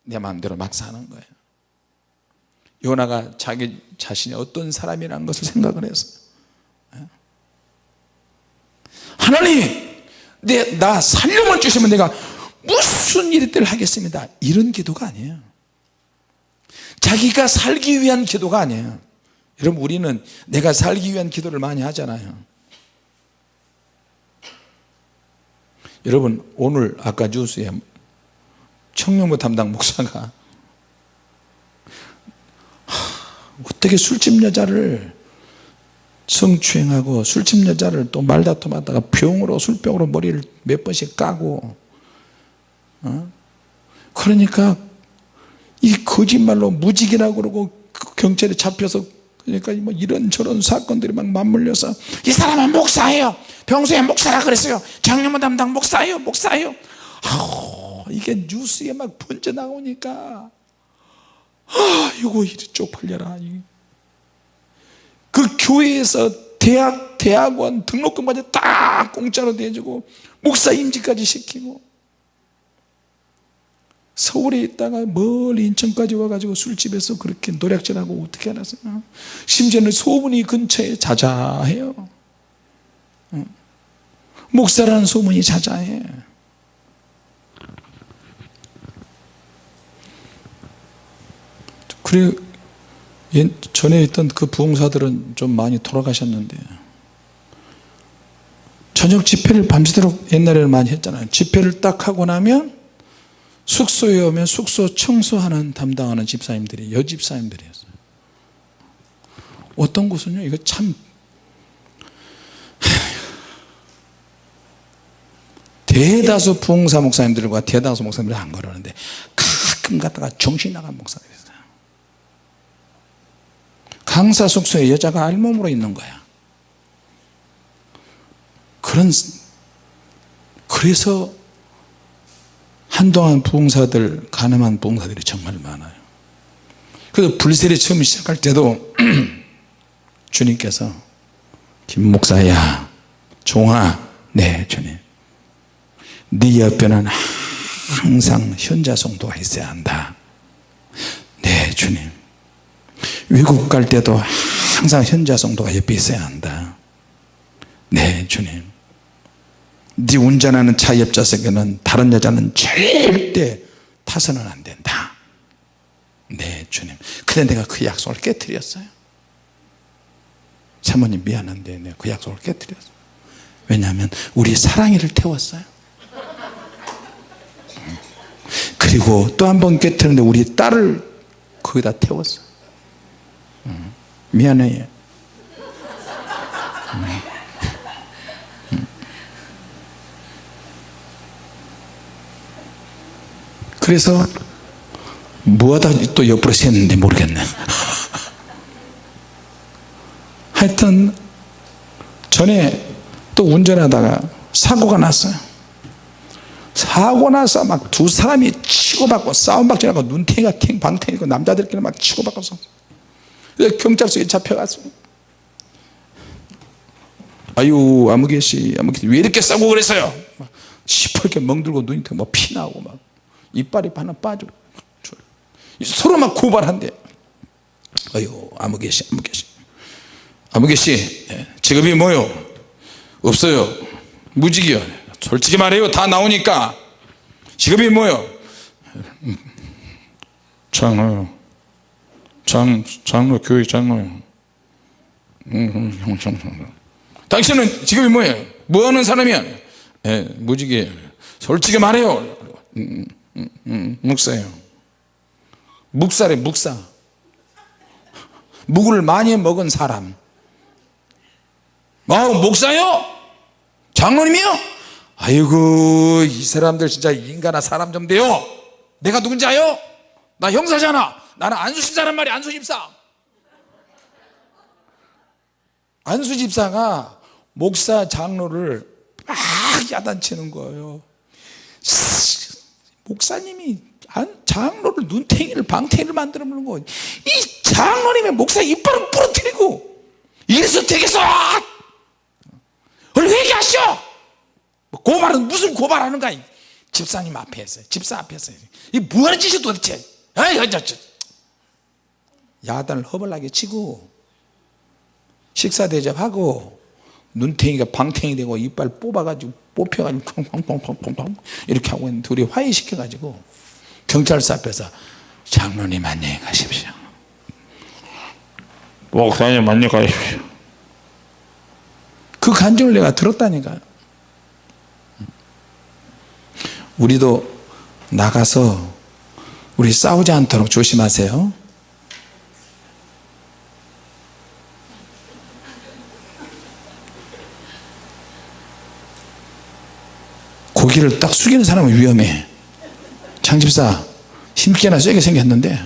내 마음대로 막 사는 거예요. 요나가 자기 자신이 어떤 사람이라는 것을 생각을 했어요 하나님 내, 나 살려만 주시면 내가 무슨 일을 하겠습니다. 이런 기도가 아니에요. 자기가 살기 위한 기도가 아니에요. 여러분 우리는 내가 살기 위한 기도를 많이 하잖아요. 여러분 오늘 아까 뉴스에 청년부 담당 목사가 어떻게 술집 여자를 성추행하고 술집 여자를 또 말다툼하다가 병으로 술병으로 머리를 몇 번씩 까고 어? 그러니까 이 거짓말로 무직이라고 그러고 그 경찰에 잡혀서 그러니까 뭐 이런 저런 사건들이 막 맞물려서 이 사람은 목사예요. 평소에 목사라 그랬어요. 장로문 담당 목사예요 목사예요. 아우, 이게 뉴스에 막 번져 나오니까. 아 이거 이리 쪽팔려라. 그 교회에서 대학, 대학원 등록금까지 딱 공짜로 대주고 목사 임직까지 시키고 서울에 있다가 멀리 인천까지 와가지고 술집에서 그렇게 노략질하고 어떻게 알았어요 심지어는 소문이 근처에 자자해요. 목사라는 소문이 자자해 그래 전에 있던 그 부흥사들은 좀 많이 돌아가셨는데. 저녁 집회를 밤새도록 옛날에는 많이 했잖아요. 집회를 딱 하고 나면 숙소에 오면 숙소 청소하는 담당하는 집사님들이 여집사님들이었어요. 어떤 곳은요? 이거 참 대다수 부흥사 목사님들과 대다수 목사님들이 안 그러는데 가끔 갔다가 정신 나간 목사들이 있어요 강사 숙소에 여자가 알몸으로 있는 거야. 그런 그래서 한동안 부흥사들 가늠한 부흥사들이 정말 많아요. 그래서 불세례 처음 시작할 때도 주님께서 김 목사야 종아 네 주님. 네 옆에는 항상 현자 성도가 있어야 한다. 네 주님 외국 갈 때도 항상 현자 성도가 옆에 있어야 한다. 네 주님. 네 운전하는 차 옆좌석에는 다른 여자는 절대 타서는 안 된다. 네 주님. 근데 내가 그 약속을 깨뜨렸어요. 사모님 미안한데 내가 그 약속을 깨뜨렸어요. 왜냐하면 우리 사랑이를 태웠어요. 그리고 또 한 번 깨뜨렸는데 우리 딸을 거기다 태웠어 미안해 그래서 뭐하다 또 옆으로 샜는지 모르겠네. 하여튼 전에 또 운전하다가 사고가 났어요. 사고 나서 막 두 사람이 치고받고 싸움박질하고 눈탱이가 탱 방탱이고 남자들끼리 막 치고받고 경찰서에 잡혀갔어 아유 아무개씨 아무개씨 왜 이렇게 싸고 그랬어요? 시퍼렇게 멍들고 눈이 뭐 피나고 막 이빨이 하나 빠져 서로 막 고발한대. 아유 아무개씨 아무개씨. 아무개씨 예, 직업이 뭐요? 없어요. 무직이요. 솔직히 말해요. 다 나오니까. 직업이 뭐요? 장로요 장, 장로 교회 장로요. 당신은 직업이 뭐예요? 뭐 하는 사람이야 예, 무직이에요 솔직히 말해요. 음, 음, 음, 묵사예요. 묵사래 묵사. 묵을 많이 먹은 사람. 아 목사요? 장로님이요? 아이고 이 사람들 진짜 인간아 사람 좀 돼요. 내가 누군지 아요? 나 형사잖아 나는 안수집사란 말이야 안수집사. 안수집사가 목사 장로를 막 야단치는 거예요. 목사님이 장로를 눈탱이를 방탱이를 만들어 놓는 거이 장로님의 목사 이빨을 부러뜨리고 이래서 되겠어 빨리 회개하시오! 뭐 고발은 무슨 고발하는 거야 집사님 앞에서 집사 앞에서. 이 뭐하는 짓이 도대체. 아이 저, 저. 야단을 허벌나게 치고 식사 대접하고 눈탱이가 방탱이 되고 이빨 뽑아가지고 뽑혀가지고 펑펑펑펑펑 이렇게 하고 있는 둘이 화해시켜가지고 경찰서 앞에서 장로님 안녕히 가십시오. 목사님 안녕히 가십시오. 그 간증을 내가 들었다니까요 우리도 나가서 우리 싸우지 않도록 조심하세요 고기를 딱 숙이는 사람은 위험해. 장집사 힘께나 세게 생겼는데.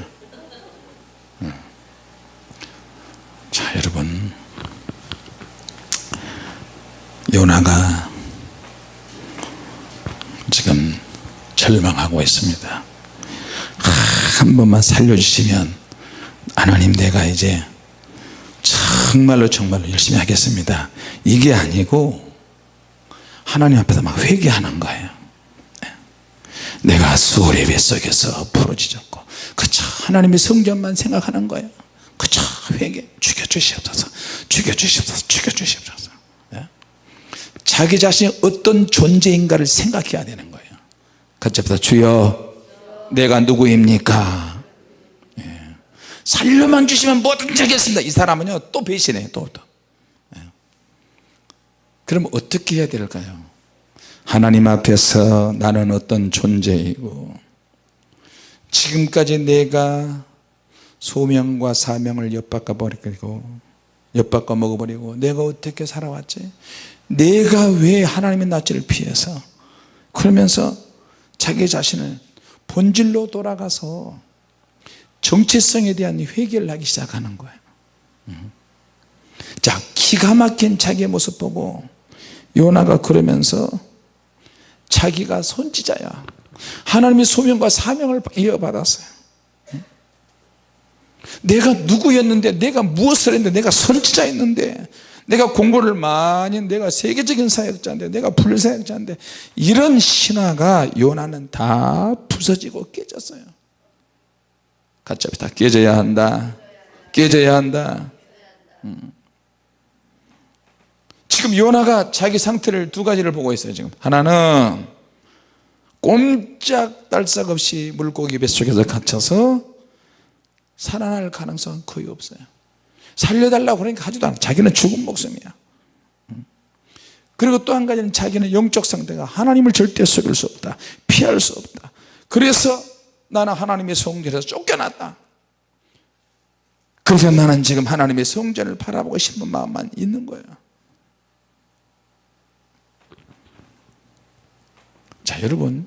자 여러분. 요나가 지금 절망하고 있습니다. 한 번만 살려주시면 하나님 내가 이제 정말로 정말로 열심히 하겠습니다. 이게 아니고 하나님 앞에서 막 회개하는 거예요. 내가 수월의 뱃속에서 부러지졌고 그저 하나님의 성전만 생각하는 거예요. 그저 회개 죽여주시옵소서 죽여주시옵소서 죽여주시옵소서. 예? 자기 자신이 어떤 존재인가를 생각해야 되는 거예요. 합시다 주여 내가 누구입니까? 예. 살려만 주시면 뭐든지 하겠습니다. 이 사람은요 또 배신해요 또, 또. 예. 그럼 어떻게 해야 될까요 하나님 앞에서 나는 어떤 존재이고 지금까지 내가 소명과 사명을 엿바꿔 버리고 엿바꿔 먹어버리고 내가 어떻게 살아왔지 내가 왜 하나님의 낯을 피해서 그러면서 자기 자신을 본질로 돌아가서 정체성에 대한 회개를 하기 시작하는 거예요 음. 자 기가 막힌 자기의 모습 보고 요나가 그러면서 자기가 선지자야. 하나님의 소명과 사명을 이어받았어요. 내가 누구였는데 내가 무엇을 했는데 내가 선지자였는데 내가 공부를 많이 내가 세계적인 사역자인데 내가 불사역자인데 이런 신화가 요나는 다 부서지고 깨졌어요. 같이 합시다 깨져야 한다. 깨져야 한다. 음. 지금 요나가 자기 상태를 두 가지를 보고 있어요 지금. 하나는 꼼짝달싹 없이 물고기 뱃속에서 갇혀서 살아날 가능성은 거의 없어요. 살려달라고 그러니까 하지도 않아. 자기는 죽은 목숨이야. 그리고 또 한 가지는 자기는 영적 상태가 하나님을 절대 속일 수 없다. 피할 수 없다. 그래서 나는 하나님의 성전에서 쫓겨났다. 그래서 나는 지금 하나님의 성전을 바라보고 싶은 마음만 있는 거예요 자 여러분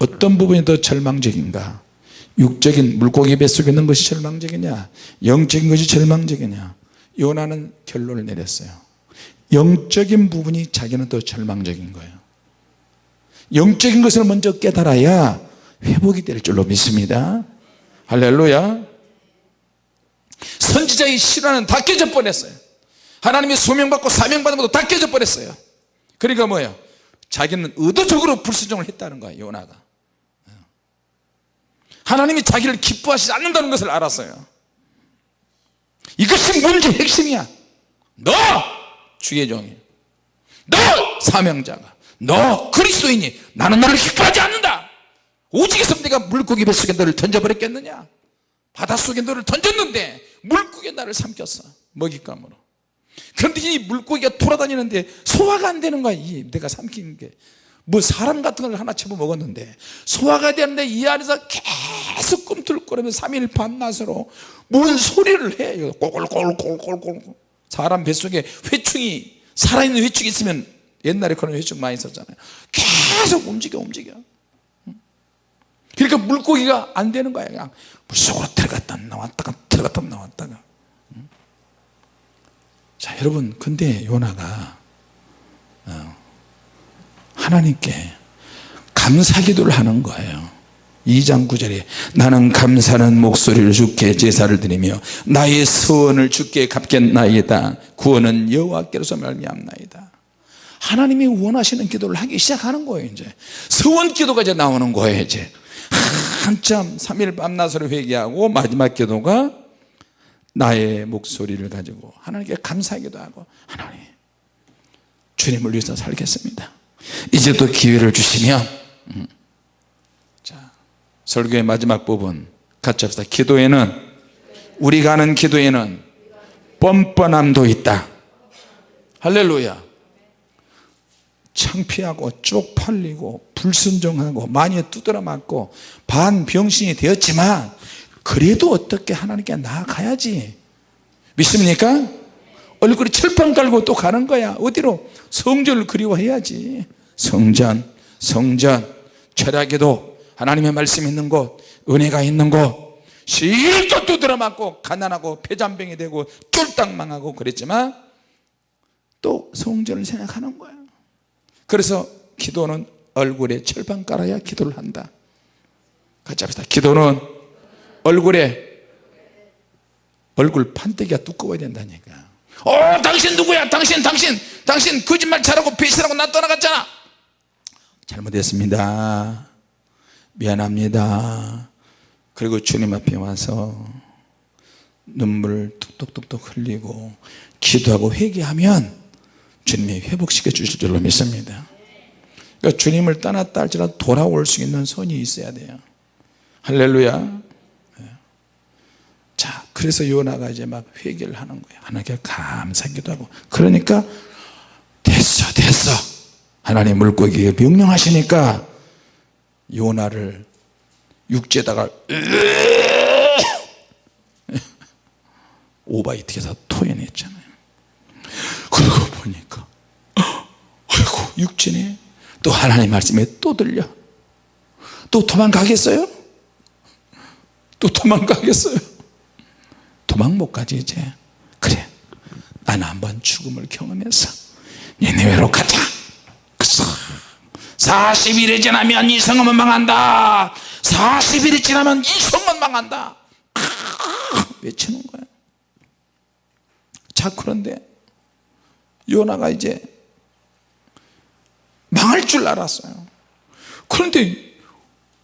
어떤 부분이 더 절망적인가? 육적인 물고기 뱃속에 있는 것이 절망적이냐? 영적인 것이 절망적이냐? 요나는 결론을 내렸어요. 영적인 부분이 자기는 더 절망적인 거예요. 영적인 것을 먼저 깨달아야 회복이 될 줄로 믿습니다. 할렐루야. 선지자의 실화는 다 깨져 버렸어요. 하나님의 소명받고 사명받은 것도 다 깨져 버렸어요. 그러니까 뭐예요 자기는 의도적으로 불순종을 했다는 거야 요나가. 하나님이 자기를 기뻐하시지 않는다는 것을 알았어요. 이것이 문제 핵심이야. 너 주의 종이. 너 사명자가. 너 그리스도인이 나는 너를 기뻐하지 않는다. 오직에서 내가 물고기 뱃속에 너를 던져버렸겠느냐? 바닷속에 너를 던졌는데 물고기 나를 삼켰어. 먹잇감으로 그런데 이 물고기가 돌아다니는데 소화가 안 되는 거야 이 내가 삼킨 게 뭐 사람 같은 걸 하나 집어 먹었는데 소화가 되는데 이 안에서 계속 꿈틀거리면서 3일 밤낮으로 뭔 소리를 해? 꼴꼴꼴꼴꼴꼴. 사람 뱃속에 회충이 살아있는 회충이 있으면 옛날에 그런 회충 많이 있었잖아요. 계속 움직여 움직여. 그러니까 물고기가 안 되는 거야 그냥. 물속으로 들어갔다 나왔다가 들어갔다 나왔다가 자 여러분 근데 요나가 어, 하나님께 감사기도를 하는 거예요. 2장 9절에 나는 감사는 목소리를 주께 제사를 드리며 나의 서원을 주께 갚겠나이다. 구원은 여호와께로서 말미암나이다. 하나님이 원하시는 기도를 하기 시작하는 거예요 이제. 서원 기도가 이제 나오는 거예요 이제. 한참 3일 밤낮으로 회개하고 마지막 기도가 나의 목소리를 가지고 하나님께 감사하기도 하고 하나님 주님을 위해서 살겠습니다. 이제 또 기회를 주시면 음. 자 설교의 마지막 부분 같이 합시다. 기도에는 우리가 하는 기도에는 뻔뻔함도 있다. 할렐루야. 창피하고 쪽팔리고 불순종하고 많이 두드려 맞고 반병신이 되었지만 그래도 어떻게 하나님께 나아가야지. 믿습니까? 얼굴에 철판 깔고 또 가는 거야. 어디로? 성전을 그리워해야지. 성전, 성전, 철학에도 하나님의 말씀 있는 곳 은혜가 있는 곳. 실컷 두드려 맞고 가난하고 폐잔병이 되고 쫄딱 망하고 그랬지만 또 성전을 생각하는 거야. 그래서 기도는 얼굴에 철판 깔아야 기도를 한다. 같이 합시다. 기도는 얼굴에 얼굴 판때기가 두꺼워야 된다니까. 어 당신 누구야? 당신 당신 당신 거짓말 잘하고 배신하고 나 떠나갔잖아. 잘못했습니다. 미안합니다. 그리고 주님 앞에 와서 눈물을 뚝뚝뚝뚝 흘리고 기도하고 회개하면 주님이 회복시켜 주실 줄로 믿습니다. 그러니까 주님을 떠났다 할지라도 돌아올 수 있는 손이 있어야 돼요. 할렐루야. 네. 자 그래서 요나가 이제 막 회개를 하는 거예요. 하나님께 감사하기도 하고. 그러니까 됐어 됐어. 하나님 물고기에 명령하시니까 요나를 육지에다가 오바이트에서 토해냈잖아요. 그러고 보니까 아이고 육지네 또 하나님 말씀에 또 들려. 또 도망가겠어요? 또 도망가겠어요? 도망 못 가지 이제. 그래 나는 한번 죽음을 경험해서 니네외로 가자. 그래서 40일이 지나면 이 성은 망한다. 40일이 지나면 이 성은 망한다. 외치는 거야. 자 그런데 요나가 이제 망할 줄 알았어요. 그런데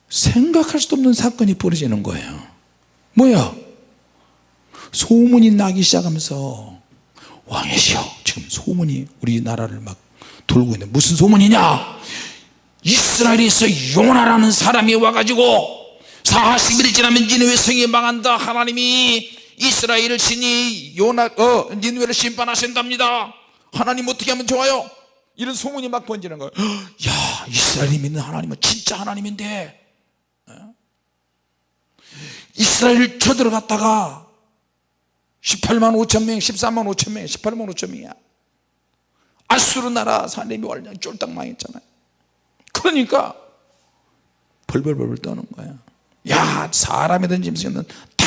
생각할 수도 없는 사건이 벌어지는 거예요. 뭐야 소문이 나기 시작하면서 왕이시여 지금 소문이 우리나라를 막 돌고 있는데 무슨 소문이냐? 이스라엘에서 요나라는 사람이 와가지고 40일이 지나면 니느웨 성이 망한다. 하나님이 이스라엘 신이 요나 어 니느웨를 심판하신답니다. 하나님 어떻게 하면 좋아요? 이런 소문이 막 번지는 거예요. 야 이스라엘이 믿는 하나님은 진짜 하나님인데 어? 이스라엘 쳐들어갔다가 18만 5천 명 14만 5천 명 18만 5천 명이야. 아수르 나라 사람이 완전 쫄딱 망했잖아요. 그러니까 벌벌벌 떠는 거야. 야 사람이든 짐승이든 다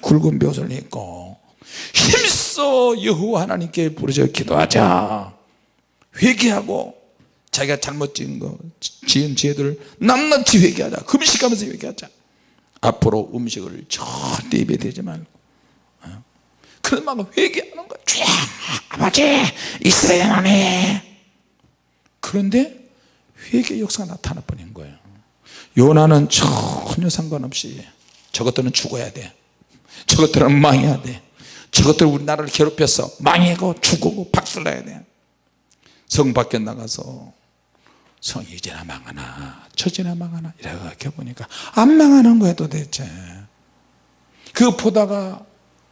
굵은 벼슬을 입고 힘써 여호와 하나님께 부르짖어 기도하자. 회개하고 자기가 잘못 지은 거 지은 죄들을 낱낱이 회개하자. 금식하면서 회개하자. 앞으로 음식을 절대 입에 대지 말고 어? 그런 막 회개하는 거야. 쫙 아버지 이스라엘 하나님 그런데 회개 역사가 나타나 버린 거예요. 요나는 전혀 상관없이 저것들은 죽어야 돼. 저것들은 망해야 돼. 저것들 우리나라를 괴롭혀서 망하고 죽고 박살나야 돼 성 밖에 나가서 성이 이제나 망하나 처지나 망하나 이렇게 보니까 안 망하는 거야 도대체. 그거 보다가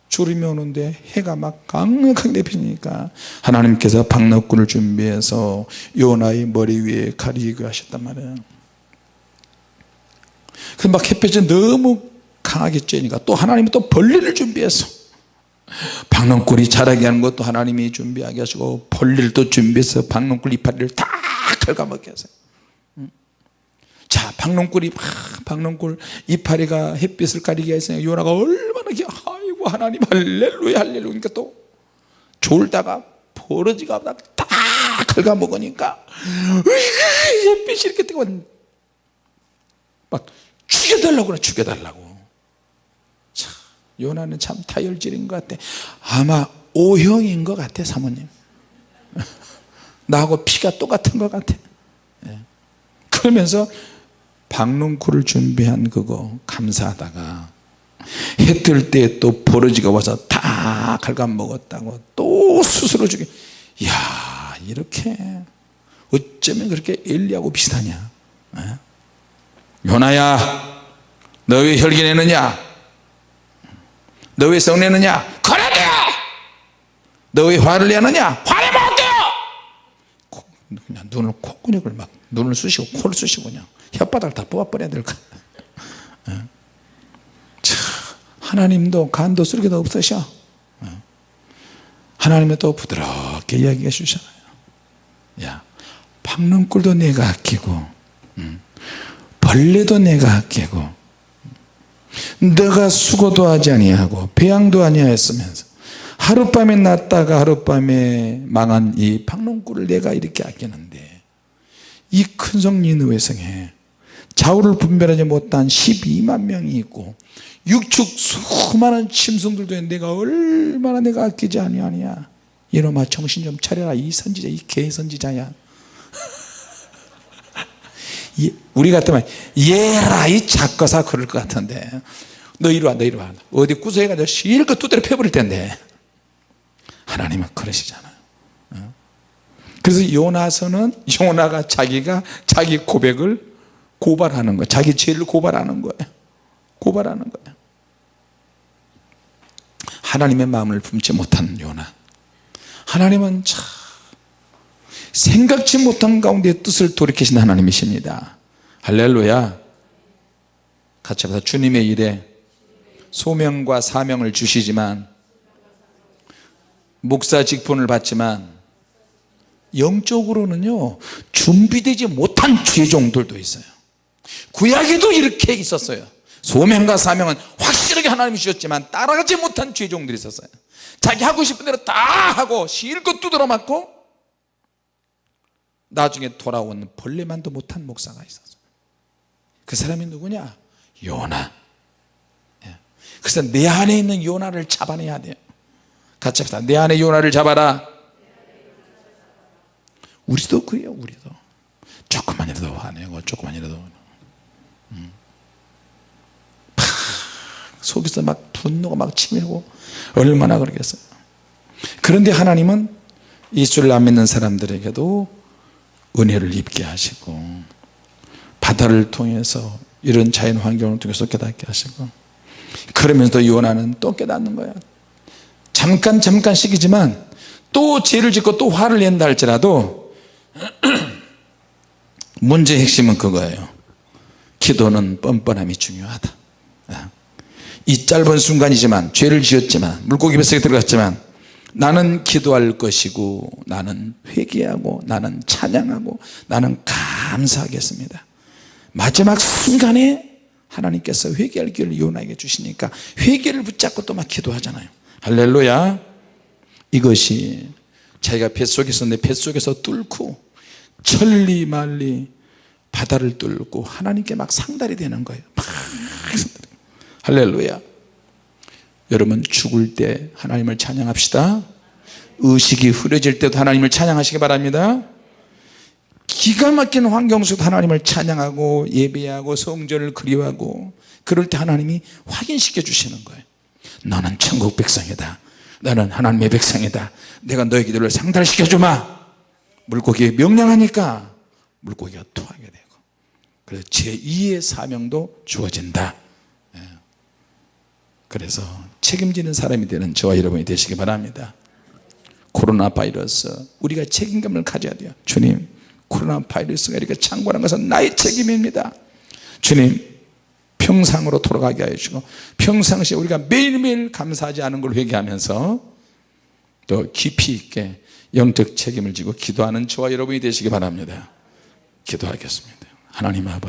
주름이 오는데 해가 막 강력하게 내피니까 하나님께서 박너꾼을 준비해서 요나의 머리 위에 가리게 하셨단 말이에요. 그막 햇볕이 너무 강하게 쬐니까 또 하나님이 또 벌레를 준비해서 박농꿀이 자라게 하는 것도 하나님이 준비하게 하시고 벌레를 또 준비해서 박농꿀 이파리를 다 갉아먹게 하세요. 자 박농꿀이 박농꿀 이파리가 햇빛을 가리게 해서 요나가 아이고 하나님 할렐루야 할렐루야. 그러니까 또 졸다가 버러지가 다 긁어먹으니까 햇빛이 이렇게 뜨거워. 막 죽여달라고 그래 죽여달라고. 참 요나는 참 다혈질인 것 같아. 아마 O형인 것 같아 사모님. 나하고 피가 똑같은 것 같아. 예. 그러면서 박농쿨을 준비한 그거 감사하다가 해 뜰 때 또 버러지가 와서 다 갉아먹었다고 또 스스로 죽여 이야 이렇게 어쩌면 그렇게 엘리하고 비슷하냐? 예? 요나야 너 왜 혈기 내느냐? 너 왜 성내느냐? 그래도 너왜 화를 내느냐? 화를 못해요! 그냥 눈을 콧구녕을 막 눈을 쑤시고 코를 쑤시고 그냥 혓바닥을 다 뽑아버려야 될 거야 예? 참, 하나님도 간도 쓰레기도 없으셔 예? 하나님은 또 부드럽게 이야기해 주잖아요 야 박능꿀도 내가 아끼고 음, 벌레도 내가 아끼고 너가 수고도 하지 아니하고 배양도 아니하였으면서 하룻밤에 났다가 하룻밤에 망한 이 박농꿀을 내가 이렇게 아끼는데 이 큰성 니느웨 성에 좌우를 분별하지 못한 12만 명이 있고 육축 수많은 있는데 내가 얼마나 내가 아끼지 아니하냐. 이놈아 정신 좀 차려라. 이 선지자 이 개선지자야. 우리 같으면 얘라 이 작거사 그럴 것 같은데. 너 이리 와너 이리 와. 어디 구석해가지고 실컷 두드려 패버릴 텐데. 하나님은 그러시잖아요 어? 그래서 요나서는 요나가 자기가 자기 고백을 고발하는 거예요 자기 죄를 고발하는 거예요 고발하는 거예요 하나님의 마음을 품지 못한 요나. 하나님은 참 생각지 못한 가운데 뜻을 돌이키신 하나님이십니다. 할렐루야. 같이 합시다 주님의 일에 소명과 사명을 주시지만 목사 직분을 받지만 영적으로는요 준비되지 못한 죄종들도 있어요. 구약에도 이렇게 있었어요 소명과 사명은 확실하게 하나님이 주셨지만 따라가지 못한 죄종들이 있었어요. 자기 하고 싶은 대로 다 하고 실컷 두드러 맞고 나중에 돌아온 벌레만도 못한 목사가 있었어요. 그 사람이 누구냐? 요나. 예. 그래서 내 안에 있는 요나를 잡아내야 돼요. 같이 합시다. 내 안에 요나를 잡아라. 우리도 그래요 우리도. 조금만이라도 화내고 조금만이라도 음. 속에서 막 분노가 막 치밀고 얼마나 그러겠어요? 그런데 하나님은 예수를 안 믿는 사람들에게도 은혜를 입게 하시고 바다를 통해서 이런 자연 환경을 통해서 깨닫게 하시고 그러면서 요나는 또 깨닫는 거야. 잠깐 잠깐씩이지만 또 죄를 짓고 또 화를 낸다 할지라도 문제의 핵심은 그거예요. 기도는 뻔뻔함이 중요하다 이 짧은 순간이지만 죄를 지었지만 물고기 뱃속에 들어갔지만 나는 기도할 것이고 나는 회개하고 나는 찬양하고 나는 감사하겠습니다. 마지막 순간에 하나님께서 회개할 기회를 요나에게 주시니까 회개를 붙잡고 또 막 기도하잖아요. 할렐루야. 이것이 자기가 뱃속에서 내 뱃속에서 뚫고 천리말리 바다를 뚫고 하나님께 막 상달이 되는 거예요. 막 할렐루야. 여러분 죽을 때 하나님을 찬양합시다. 의식이 흐려질 때도 하나님을 찬양하시기 바랍니다. 기가 막힌 환경 속에서 하나님을 찬양하고 예배하고 성전을 그리워하고 그럴 때 하나님이 확인시켜 주시는 거예요. 너는 천국 백성이다. 너는 하나님의 백성이다. 내가 너의 기도를 상달시켜 주마. 물고기에 명령하니까 물고기가 토하게 되고 그래서 제2의 사명도 주어진다. 예. 그래서 책임지는 사람이 되는 저와 여러분이 되시기 바랍니다. 코로나 바이러스 우리가 책임감을 가져야 돼요. 주님 코로나 바이러스가 이렇게 창궐한 것은 나의 책임입니다. 주님 평상으로 돌아가게 하여 주시고 평상시에 우리가 매일매일 감사하지 않은 걸 회개하면서 또 깊이 있게 영적 책임을 지고 기도하는 저와 여러분이 되시기 바랍니다. 기도하겠습니다. 하나님 아버지